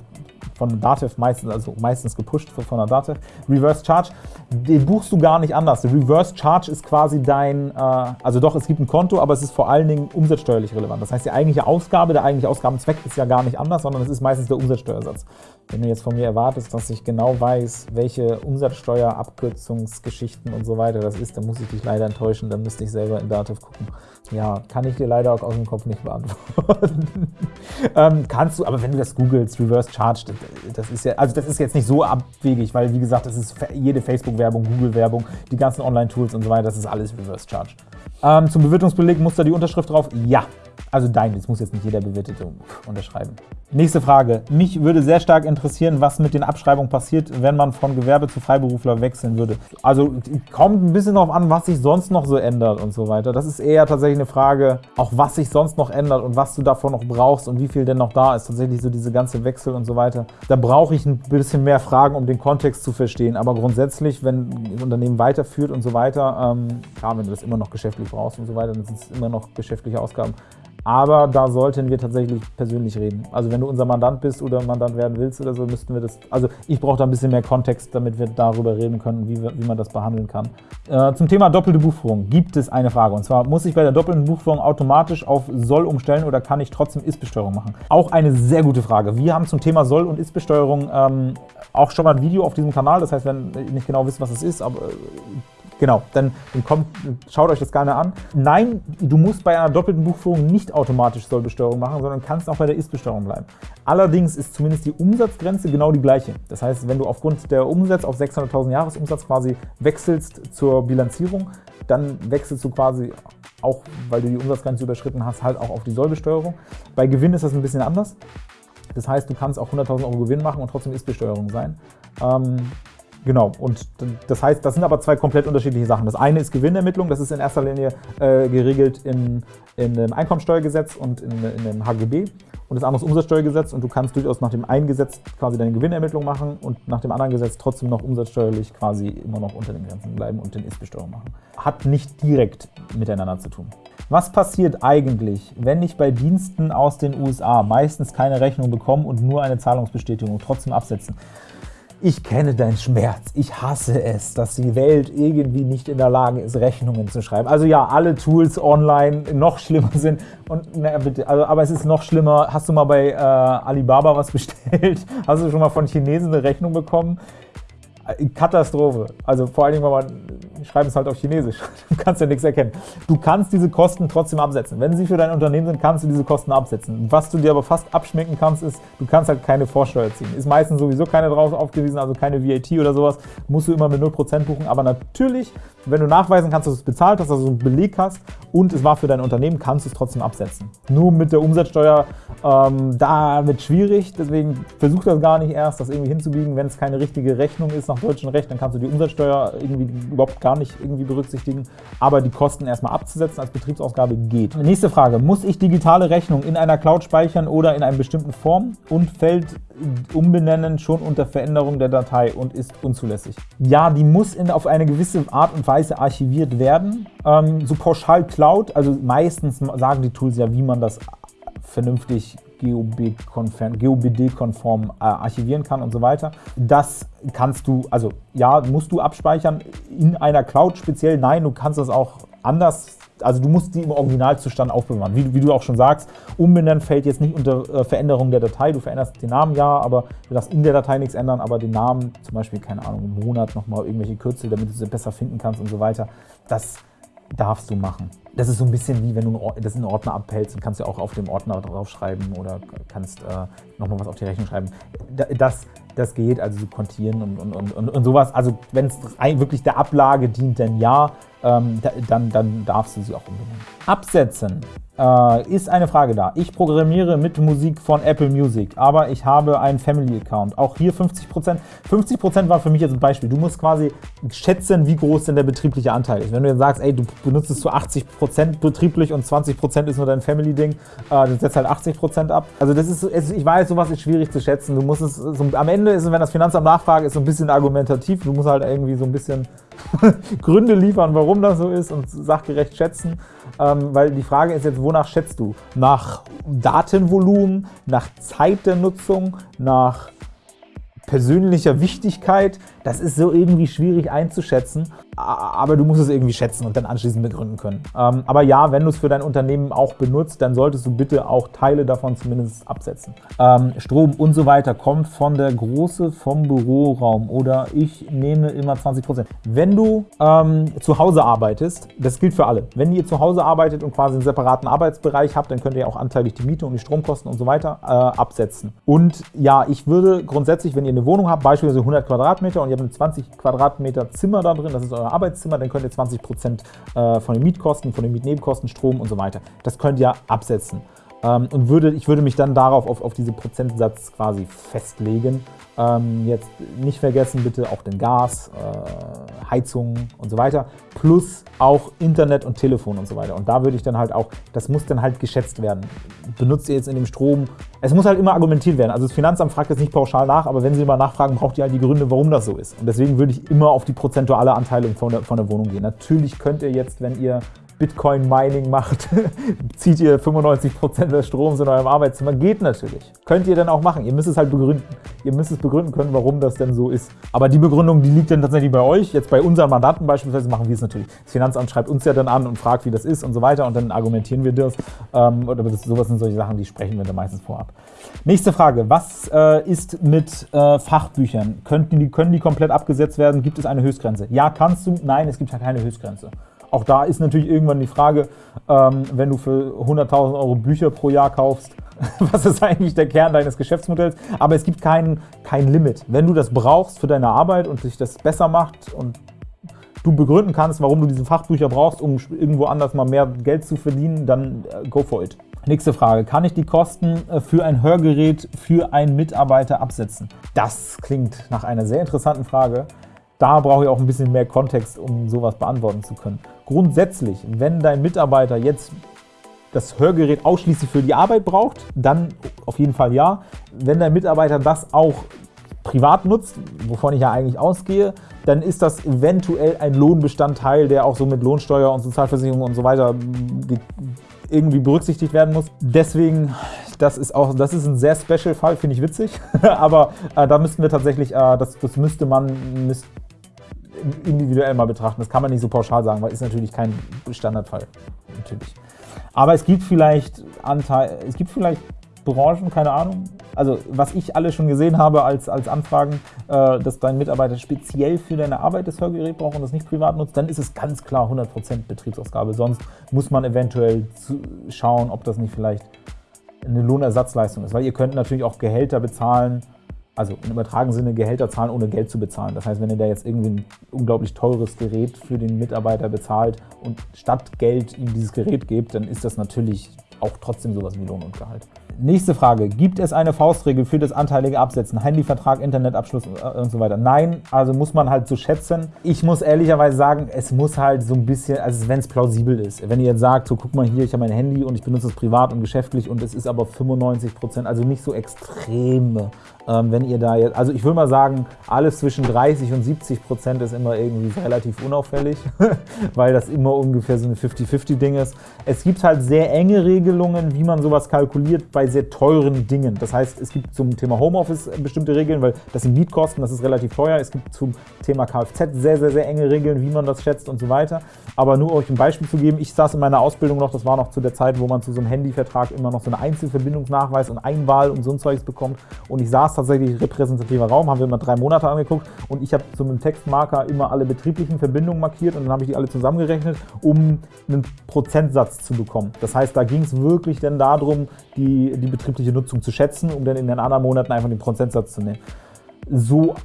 von Datev meistens, also meistens gepusht von der Datev. Reverse Charge, den buchst du gar nicht anders. Reverse Charge ist quasi dein, äh, also doch, es gibt ein Konto, aber es ist vor allen Dingen umsatzsteuerlich relevant. Das heißt, die eigentliche Ausgabe, der eigentliche Ausgabenzweck ist ja gar nicht anders, sondern es ist meistens der Umsatzsteuersatz. Wenn du jetzt von mir erwartest, dass ich genau weiß, welche Umsatzsteuerabkürzungsgeschichten und so weiter das ist, dann muss ich dich leider enttäuschen, dann müsste ich selber in Dativ gucken. Ja, kann ich dir leider auch aus dem Kopf nicht beantworten. ähm, kannst du, aber wenn du das googelst, Reverse Charge, das ist ja, also das ist jetzt nicht so abwegig, weil wie gesagt, das ist jede Facebook-Werbung, Google-Werbung, die ganzen Online-Tools und so weiter, das ist alles Reverse Charge. Ähm, zum Bewirtungsbeleg muss da die Unterschrift drauf? Ja. Also dein, das muss jetzt nicht jeder Bewirtete unterschreiben. Nächste Frage. Mich würde sehr stark interessieren, was mit den Abschreibungen passiert, wenn man von Gewerbe zu Freiberufler wechseln würde. Also kommt ein bisschen darauf an, was sich sonst noch so ändert und so weiter. Das ist eher tatsächlich eine Frage, auch was sich sonst noch ändert und was du davon noch brauchst und wie viel denn noch da ist. Tatsächlich so diese ganze Wechsel und so weiter. Da brauche ich ein bisschen mehr Fragen, um den Kontext zu verstehen. Aber grundsätzlich, wenn ein Unternehmen weiterführt und so weiter, ähm, klar, wenn du das immer noch geschäftlich brauchst und so weiter, dann sind es immer noch geschäftliche Ausgaben. Aber da sollten wir tatsächlich persönlich reden. Also wenn du unser Mandant bist oder Mandant werden willst oder so, müssten wir das, also ich brauche da ein bisschen mehr Kontext, damit wir darüber reden können, wie, wie man das behandeln kann. Äh, zum Thema doppelte Buchführung gibt es eine Frage. Und zwar, muss ich bei der doppelten Buchführung automatisch auf Soll umstellen oder kann ich trotzdem Ist-Besteuerung machen? Auch eine sehr gute Frage. Wir haben zum Thema Soll- und Ist-Besteuerung ähm, auch schon mal ein Video auf diesem Kanal. Das heißt, wenn ihr nicht genau wisst, was es ist, aber Genau, dann, dann kommt, schaut euch das gerne an. Nein, du musst bei einer doppelten Buchführung nicht automatisch Sollbesteuerung machen, sondern kannst auch bei der Ist-Besteuerung bleiben. Allerdings ist zumindest die Umsatzgrenze genau die gleiche. Das heißt, wenn du aufgrund der Umsatz auf 600.000 Jahresumsatz quasi wechselst zur Bilanzierung, dann wechselst du quasi auch, weil du die Umsatzgrenze überschritten hast, halt auch auf die Sollbesteuerung. Bei Gewinn ist das ein bisschen anders. Das heißt, du kannst auch 100.000 Euro Gewinn machen und trotzdem Ist-Besteuerung sein. Ähm, Genau, und das heißt, das sind aber zwei komplett unterschiedliche Sachen. Das eine ist Gewinnermittlung, das ist in erster Linie äh, geregelt in, in dem Einkommensteuergesetz und in, in dem HGB. Und das andere ist Umsatzsteuergesetz und du kannst durchaus nach dem einen Gesetz quasi deine Gewinnermittlung machen und nach dem anderen Gesetz trotzdem noch umsatzsteuerlich quasi immer noch unter den Grenzen bleiben und den Ist-Besteuerung machen. Hat nicht direkt miteinander zu tun. Was passiert eigentlich, wenn ich bei Diensten aus den USA meistens keine Rechnung bekomme und nur eine Zahlungsbestätigung trotzdem absetzen? Ich kenne deinen Schmerz. Ich hasse es, dass die Welt irgendwie nicht in der Lage ist, Rechnungen zu schreiben. Also ja, alle Tools online noch schlimmer sind. Und na, bitte, also, aber es ist noch schlimmer. Hast du mal bei äh, Alibaba was bestellt? Hast du schon mal von Chinesen eine Rechnung bekommen? Katastrophe. Also vor allen Dingen, wenn man schreiben es halt auf Chinesisch. Du kannst ja nichts erkennen. Du kannst diese Kosten trotzdem absetzen. Wenn sie für dein Unternehmen sind, kannst du diese Kosten absetzen. Was du dir aber fast abschminken kannst, ist, du kannst halt keine Vorsteuer ziehen. Ist meistens sowieso keine drauf aufgewiesen, also keine VAT oder sowas. Musst du immer mit 0% buchen. Aber natürlich, wenn du nachweisen kannst, dass du es bezahlt hast, also einen Beleg hast und es war für dein Unternehmen, kannst du es trotzdem absetzen. Nur mit der Umsatzsteuer, ähm, da wird schwierig. Deswegen versuch das gar nicht erst, das irgendwie hinzubiegen. Wenn es keine richtige Rechnung ist nach deutschem Recht, dann kannst du die Umsatzsteuer irgendwie überhaupt gar nicht irgendwie berücksichtigen. Aber die Kosten erstmal abzusetzen als Betriebsausgabe geht. Nächste Frage. Muss ich digitale Rechnung in einer Cloud speichern oder in einer bestimmten Form und fällt Umbenennen schon unter Veränderung der Datei und ist unzulässig? Ja, die muss in, auf eine gewisse Art und Weise archiviert werden. Ähm, so pauschal Cloud, also meistens sagen die Tools ja, wie man das vernünftig GOBD-konform äh, archivieren kann und so weiter. Das kannst du, also ja, musst du abspeichern in einer Cloud speziell. Nein, du kannst das auch anders also du musst die im Originalzustand aufbewahren. Wie, wie, du auch schon sagst, umbenennen fällt jetzt nicht unter äh, Veränderung der Datei. Du veränderst den Namen ja, aber du darfst in der Datei nichts ändern, aber den Namen, zum Beispiel, keine Ahnung, im Monat nochmal irgendwelche Kürzel, damit du sie besser finden kannst und so weiter, das darfst du machen das ist so ein bisschen wie, wenn du das in einen Ordner abhältst, dann kannst du auch auf dem Ordner draufschreiben oder kannst äh, nochmal was auf die Rechnung schreiben. Das, das geht, also so kontieren und, und, und, und sowas. Also wenn es wirklich der Ablage dient, dann ja, ähm, dann, dann darfst du sie auch umbenennen. Absetzen äh, ist eine Frage da. Ich programmiere mit Musik von Apple Music, aber ich habe einen Family-Account. Auch hier 50%. 50% war für mich jetzt ein Beispiel. Du musst quasi schätzen, wie groß denn der betriebliche Anteil ist. Wenn du jetzt sagst, ey, du benutzt es zu 80% betrieblich und 20% ist nur dein Family-Ding, äh, dann setzt halt 80% ab. Also das ist, ich weiß, sowas ist schwierig zu schätzen. Du musst es, so, am Ende ist es, wenn das Finanzamt nachfragt, ist so ein bisschen argumentativ. Du musst halt irgendwie so ein bisschen Gründe liefern, warum das so ist und sachgerecht schätzen. Ähm, weil die Frage ist jetzt, wonach schätzt du? Nach Datenvolumen, nach Zeit der Nutzung, nach persönlicher Wichtigkeit, das ist so irgendwie schwierig einzuschätzen, aber du musst es irgendwie schätzen und dann anschließend begründen können. Ähm, aber ja, wenn du es für dein Unternehmen auch benutzt, dann solltest du bitte auch Teile davon zumindest absetzen. Ähm, Strom und so weiter kommt von der Große vom Büroraum oder ich nehme immer 20%. Wenn du ähm, zu Hause arbeitest, das gilt für alle. Wenn ihr zu Hause arbeitet und quasi einen separaten Arbeitsbereich habt, dann könnt ihr auch anteilig die Miete und die Stromkosten und so weiter äh, absetzen. Und ja, ich würde grundsätzlich, wenn ihr eine Wohnung habt, beispielsweise 100 Quadratmeter und ihr habt ein 20 Quadratmeter Zimmer da drin, das ist euer Arbeitszimmer, dann könnt ihr 20 Prozent äh, von den Mietkosten, von den Mietnebenkosten, Strom und so weiter, das könnt ihr absetzen. Ähm, und würde, ich würde mich dann darauf auf, auf diese Prozentsatz quasi festlegen. Ähm, jetzt nicht vergessen bitte auch den Gas, äh, Heizung und so weiter, plus auch Internet und Telefon und so weiter. Und da würde ich dann halt auch, das muss dann halt geschätzt werden. Benutzt ihr jetzt in dem Strom, es muss halt immer argumentiert werden. Also das Finanzamt fragt jetzt nicht pauschal nach, aber wenn sie mal nachfragen, braucht ihr halt die Gründe, warum das so ist. Und deswegen würde ich immer auf die prozentuale Anteilung von der, von der Wohnung gehen. Natürlich könnt ihr jetzt, wenn ihr Bitcoin-Mining macht, zieht ihr 95% des Stroms in eurem Arbeitszimmer. Geht natürlich. Könnt ihr dann auch machen. Ihr müsst es halt begründen. Ihr müsst es begründen können, warum das denn so ist. Aber die Begründung, die liegt dann tatsächlich bei euch. Jetzt bei unseren Mandanten beispielsweise machen wir es natürlich. Das Finanzamt schreibt uns ja dann an und fragt, wie das ist und so weiter und dann argumentieren wir das. Ähm, oder das, sowas sind solche Sachen, die sprechen wir dann meistens vorab. Nächste Frage. Was äh, ist mit äh, Fachbüchern? Können die, können die komplett abgesetzt werden? Gibt es eine Höchstgrenze? Ja, kannst du. Nein, es gibt ja keine Höchstgrenze. Auch da ist natürlich irgendwann die Frage, ähm, wenn du für 100.000 Euro Bücher pro Jahr kaufst, was ist eigentlich der Kern deines Geschäftsmodells? Aber es gibt kein, kein Limit. Wenn du das brauchst für deine Arbeit und sich das besser macht und du begründen kannst, warum du diese Fachbücher brauchst, um irgendwo anders mal mehr Geld zu verdienen, dann äh, go for it. Nächste Frage. Kann ich die Kosten äh, für ein Hörgerät für einen Mitarbeiter absetzen? Das klingt nach einer sehr interessanten Frage. Da brauche ich auch ein bisschen mehr Kontext, um sowas beantworten zu können. Grundsätzlich, wenn dein Mitarbeiter jetzt das Hörgerät ausschließlich für die Arbeit braucht, dann auf jeden Fall ja. Wenn dein Mitarbeiter das auch privat nutzt, wovon ich ja eigentlich ausgehe, dann ist das eventuell ein Lohnbestandteil, der auch so mit Lohnsteuer und Sozialversicherung und so weiter irgendwie berücksichtigt werden muss. Deswegen, das ist auch, das ist ein sehr special Fall, finde ich witzig, aber äh, da müssten wir tatsächlich, äh, das, das müsste man, müsst, individuell mal betrachten. Das kann man nicht so pauschal sagen, weil ist natürlich kein Standardfall. Natürlich. Aber es gibt vielleicht Anteil, es gibt vielleicht Branchen, keine Ahnung. Also was ich alle schon gesehen habe als, als Anfragen, äh, dass dein Mitarbeiter speziell für deine Arbeit das Hörgerät braucht und das nicht privat nutzt, dann ist es ganz klar 100% Betriebsausgabe. Sonst muss man eventuell schauen, ob das nicht vielleicht eine Lohnersatzleistung ist. Weil ihr könnt natürlich auch Gehälter bezahlen, also im übertragenen Sinne Gehälter zahlen, ohne Geld zu bezahlen. Das heißt, wenn ihr da jetzt irgendwie ein unglaublich teures Gerät für den Mitarbeiter bezahlt und statt Geld ihm dieses Gerät gebt, dann ist das natürlich auch trotzdem sowas wie Lohn und Gehalt. Nächste Frage. Gibt es eine Faustregel für das anteilige Absetzen? Handyvertrag, Internetabschluss äh, und so weiter? Nein, also muss man halt so schätzen. Ich muss ehrlicherweise sagen, es muss halt so ein bisschen, also wenn es plausibel ist. Wenn ihr jetzt sagt, so guck mal hier, ich habe mein Handy und ich benutze es privat und geschäftlich und es ist aber 95%, also nicht so extreme ähm, wenn ihr da jetzt, also ich würde mal sagen, alles zwischen 30 und 70 Prozent ist immer irgendwie relativ unauffällig, weil das immer ungefähr so ein 50-50-Ding ist. Es gibt halt sehr enge Regelungen, wie man sowas kalkuliert. Bei sehr teuren Dingen. Das heißt, es gibt zum Thema Homeoffice bestimmte Regeln, weil das sind Mietkosten, das ist relativ teuer. Es gibt zum Thema Kfz sehr, sehr, sehr enge Regeln, wie man das schätzt und so weiter. Aber nur euch ein Beispiel zu geben, ich saß in meiner Ausbildung noch, das war noch zu der Zeit, wo man zu so einem Handyvertrag immer noch so einen Einzelverbindungsnachweis und Einwahl und so ein Zeugs bekommt. Und ich saß tatsächlich repräsentativer Raum, haben wir immer drei Monate angeguckt und ich habe zu einem Textmarker immer alle betrieblichen Verbindungen markiert und dann habe ich die alle zusammengerechnet, um einen Prozentsatz zu bekommen. Das heißt, da ging es wirklich dann darum, die, die betriebliche Nutzung zu schätzen, um dann in den anderen Monaten einfach den Prozentsatz zu nehmen. So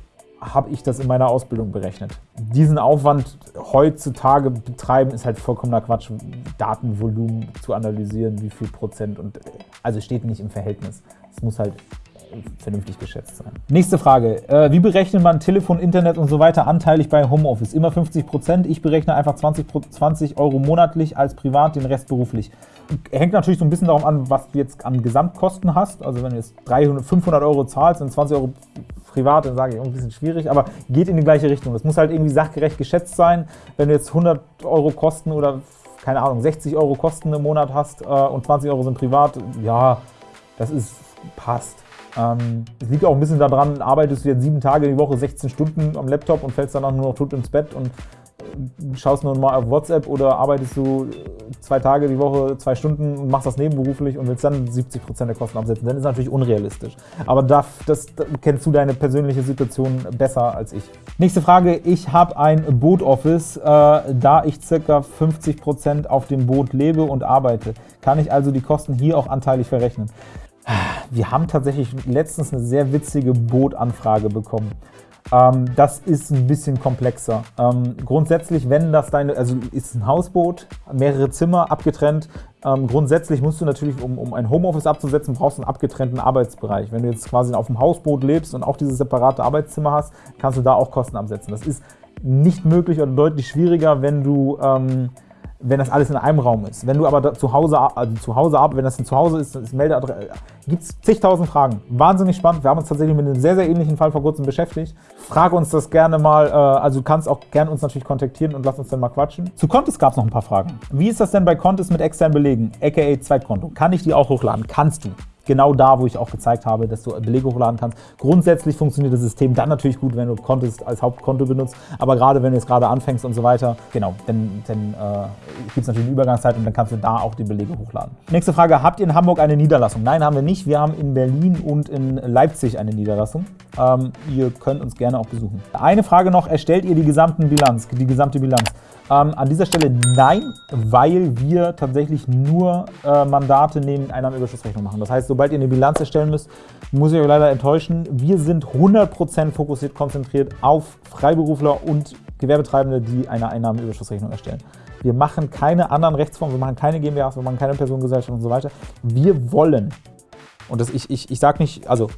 habe ich das in meiner Ausbildung berechnet. Diesen Aufwand heutzutage betreiben ist halt vollkommener Quatsch, Datenvolumen zu analysieren, wie viel Prozent und also steht nicht im Verhältnis. Es muss halt vernünftig geschätzt sein. Nächste Frage. Äh, wie berechnet man Telefon, Internet und so weiter anteilig bei Homeoffice? Immer 50 Prozent. Ich berechne einfach 20, 20 Euro monatlich als privat, den Rest beruflich. Hängt natürlich so ein bisschen darauf an, was du jetzt an Gesamtkosten hast. Also wenn du jetzt 300, 500 Euro zahlst und 20 Euro privat, dann sage ich, ein bisschen schwierig, aber geht in die gleiche Richtung. Das muss halt irgendwie sachgerecht geschätzt sein. Wenn du jetzt 100 Euro Kosten oder, keine Ahnung, 60 Euro Kosten im Monat hast äh, und 20 Euro sind privat, ja, das ist, passt. Ähm, es liegt auch ein bisschen daran, arbeitest du jetzt sieben Tage die Woche 16 Stunden am Laptop und fällst danach nur noch tot ins Bett und schaust nur mal auf WhatsApp oder arbeitest du zwei Tage die Woche, zwei Stunden und machst das nebenberuflich und willst dann 70 Prozent der Kosten absetzen, dann ist natürlich unrealistisch. Aber das, das, das kennst du deine persönliche Situation besser als ich. Nächste Frage. Ich habe ein Boot-Office, äh, da ich ca. 50 Prozent auf dem Boot lebe und arbeite. Kann ich also die Kosten hier auch anteilig verrechnen? Wir haben tatsächlich letztens eine sehr witzige Bootanfrage bekommen. Ähm, das ist ein bisschen komplexer. Ähm, grundsätzlich, wenn das deine, also ist ein Hausboot, mehrere Zimmer, abgetrennt. Ähm, grundsätzlich musst du natürlich, um, um ein Homeoffice abzusetzen, brauchst du einen abgetrennten Arbeitsbereich. Wenn du jetzt quasi auf dem Hausboot lebst und auch dieses separate Arbeitszimmer hast, kannst du da auch Kosten absetzen. Das ist nicht möglich oder deutlich schwieriger, wenn du wenn das alles in einem Raum ist. Wenn du aber zu Hause, also zu Hause ab, wenn das ein Zuhause ist, ist Meldeadresse, gibt es zigtausend Fragen. Wahnsinnig spannend. Wir haben uns tatsächlich mit einem sehr, sehr ähnlichen Fall vor kurzem beschäftigt. Frage uns das gerne mal, äh, also du kannst auch gerne uns natürlich kontaktieren und lass uns dann mal quatschen. Zu Contest gab es noch ein paar Fragen. Wie ist das denn bei Contest mit externen Belegen, aka Zweitkonto? Kann ich die auch hochladen? Kannst du genau da, wo ich auch gezeigt habe, dass du Belege hochladen kannst. Grundsätzlich funktioniert das System dann natürlich gut, wenn du Contest als Hauptkonto benutzt, aber gerade wenn du jetzt gerade anfängst und so weiter, genau, dann, dann äh, gibt es natürlich eine Übergangszeit und dann kannst du da auch die Belege hochladen. Nächste Frage, habt ihr in Hamburg eine Niederlassung? Nein, haben wir nicht. Wir haben in Berlin und in Leipzig eine Niederlassung. Ähm, ihr könnt uns gerne auch besuchen. Eine Frage noch, erstellt ihr die gesamte Bilanz? Die gesamte Bilanz? Ähm, an dieser Stelle nein, weil wir tatsächlich nur äh, Mandate neben Einnahmenüberschussrechnung machen. Das heißt, sobald ihr eine Bilanz erstellen müsst, muss ich euch leider enttäuschen. Wir sind 100% fokussiert, konzentriert auf Freiberufler und Gewerbetreibende, die eine Einnahmenüberschussrechnung erstellen. Wir machen keine anderen Rechtsformen, wir machen keine GmbHs, wir machen keine Personengesellschaft und so weiter. Wir wollen, und das ich, ich, ich sage nicht, also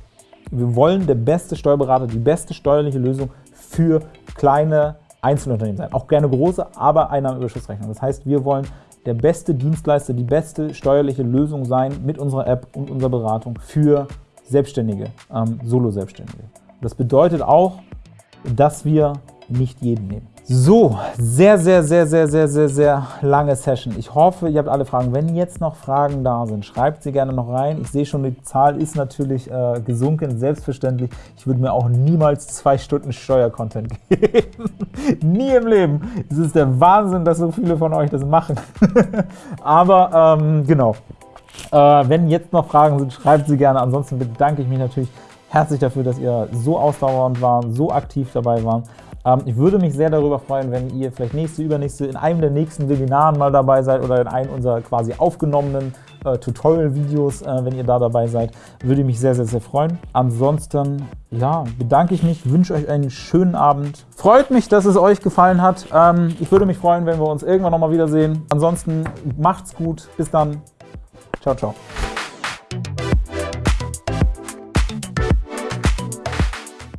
wir wollen der beste Steuerberater, die beste steuerliche Lösung für kleine Einzelunternehmen sein. Auch gerne große, aber Einnahmenüberschussrechnung. Das heißt, wir wollen der beste Dienstleister, die beste steuerliche Lösung sein mit unserer App und unserer Beratung für Selbstständige, ähm, Solo-Selbstständige. Das bedeutet auch, dass wir nicht jeden nehmen. So, sehr, sehr, sehr, sehr, sehr, sehr, sehr lange Session. Ich hoffe, ihr habt alle Fragen. Wenn jetzt noch Fragen da sind, schreibt sie gerne noch rein. Ich sehe schon, die Zahl ist natürlich äh, gesunken, selbstverständlich. Ich würde mir auch niemals zwei Stunden Steuercontent geben. Nie im Leben. Es ist der Wahnsinn, dass so viele von euch das machen. Aber ähm, genau, äh, wenn jetzt noch Fragen sind, schreibt sie gerne. Ansonsten bedanke ich mich natürlich herzlich dafür, dass ihr so ausdauernd waren, so aktiv dabei waren. Ähm, ich würde mich sehr darüber freuen, wenn ihr vielleicht nächste, übernächste, in einem der nächsten Webinaren mal dabei seid oder in einem unserer quasi aufgenommenen äh, Tutorial-Videos, äh, wenn ihr da dabei seid. Würde mich sehr, sehr, sehr freuen. Ansonsten, ja, bedanke ich mich, wünsche euch einen schönen Abend. Freut mich, dass es euch gefallen hat. Ähm, ich würde mich freuen, wenn wir uns irgendwann nochmal wiedersehen. Ansonsten macht's gut. Bis dann. Ciao, ciao.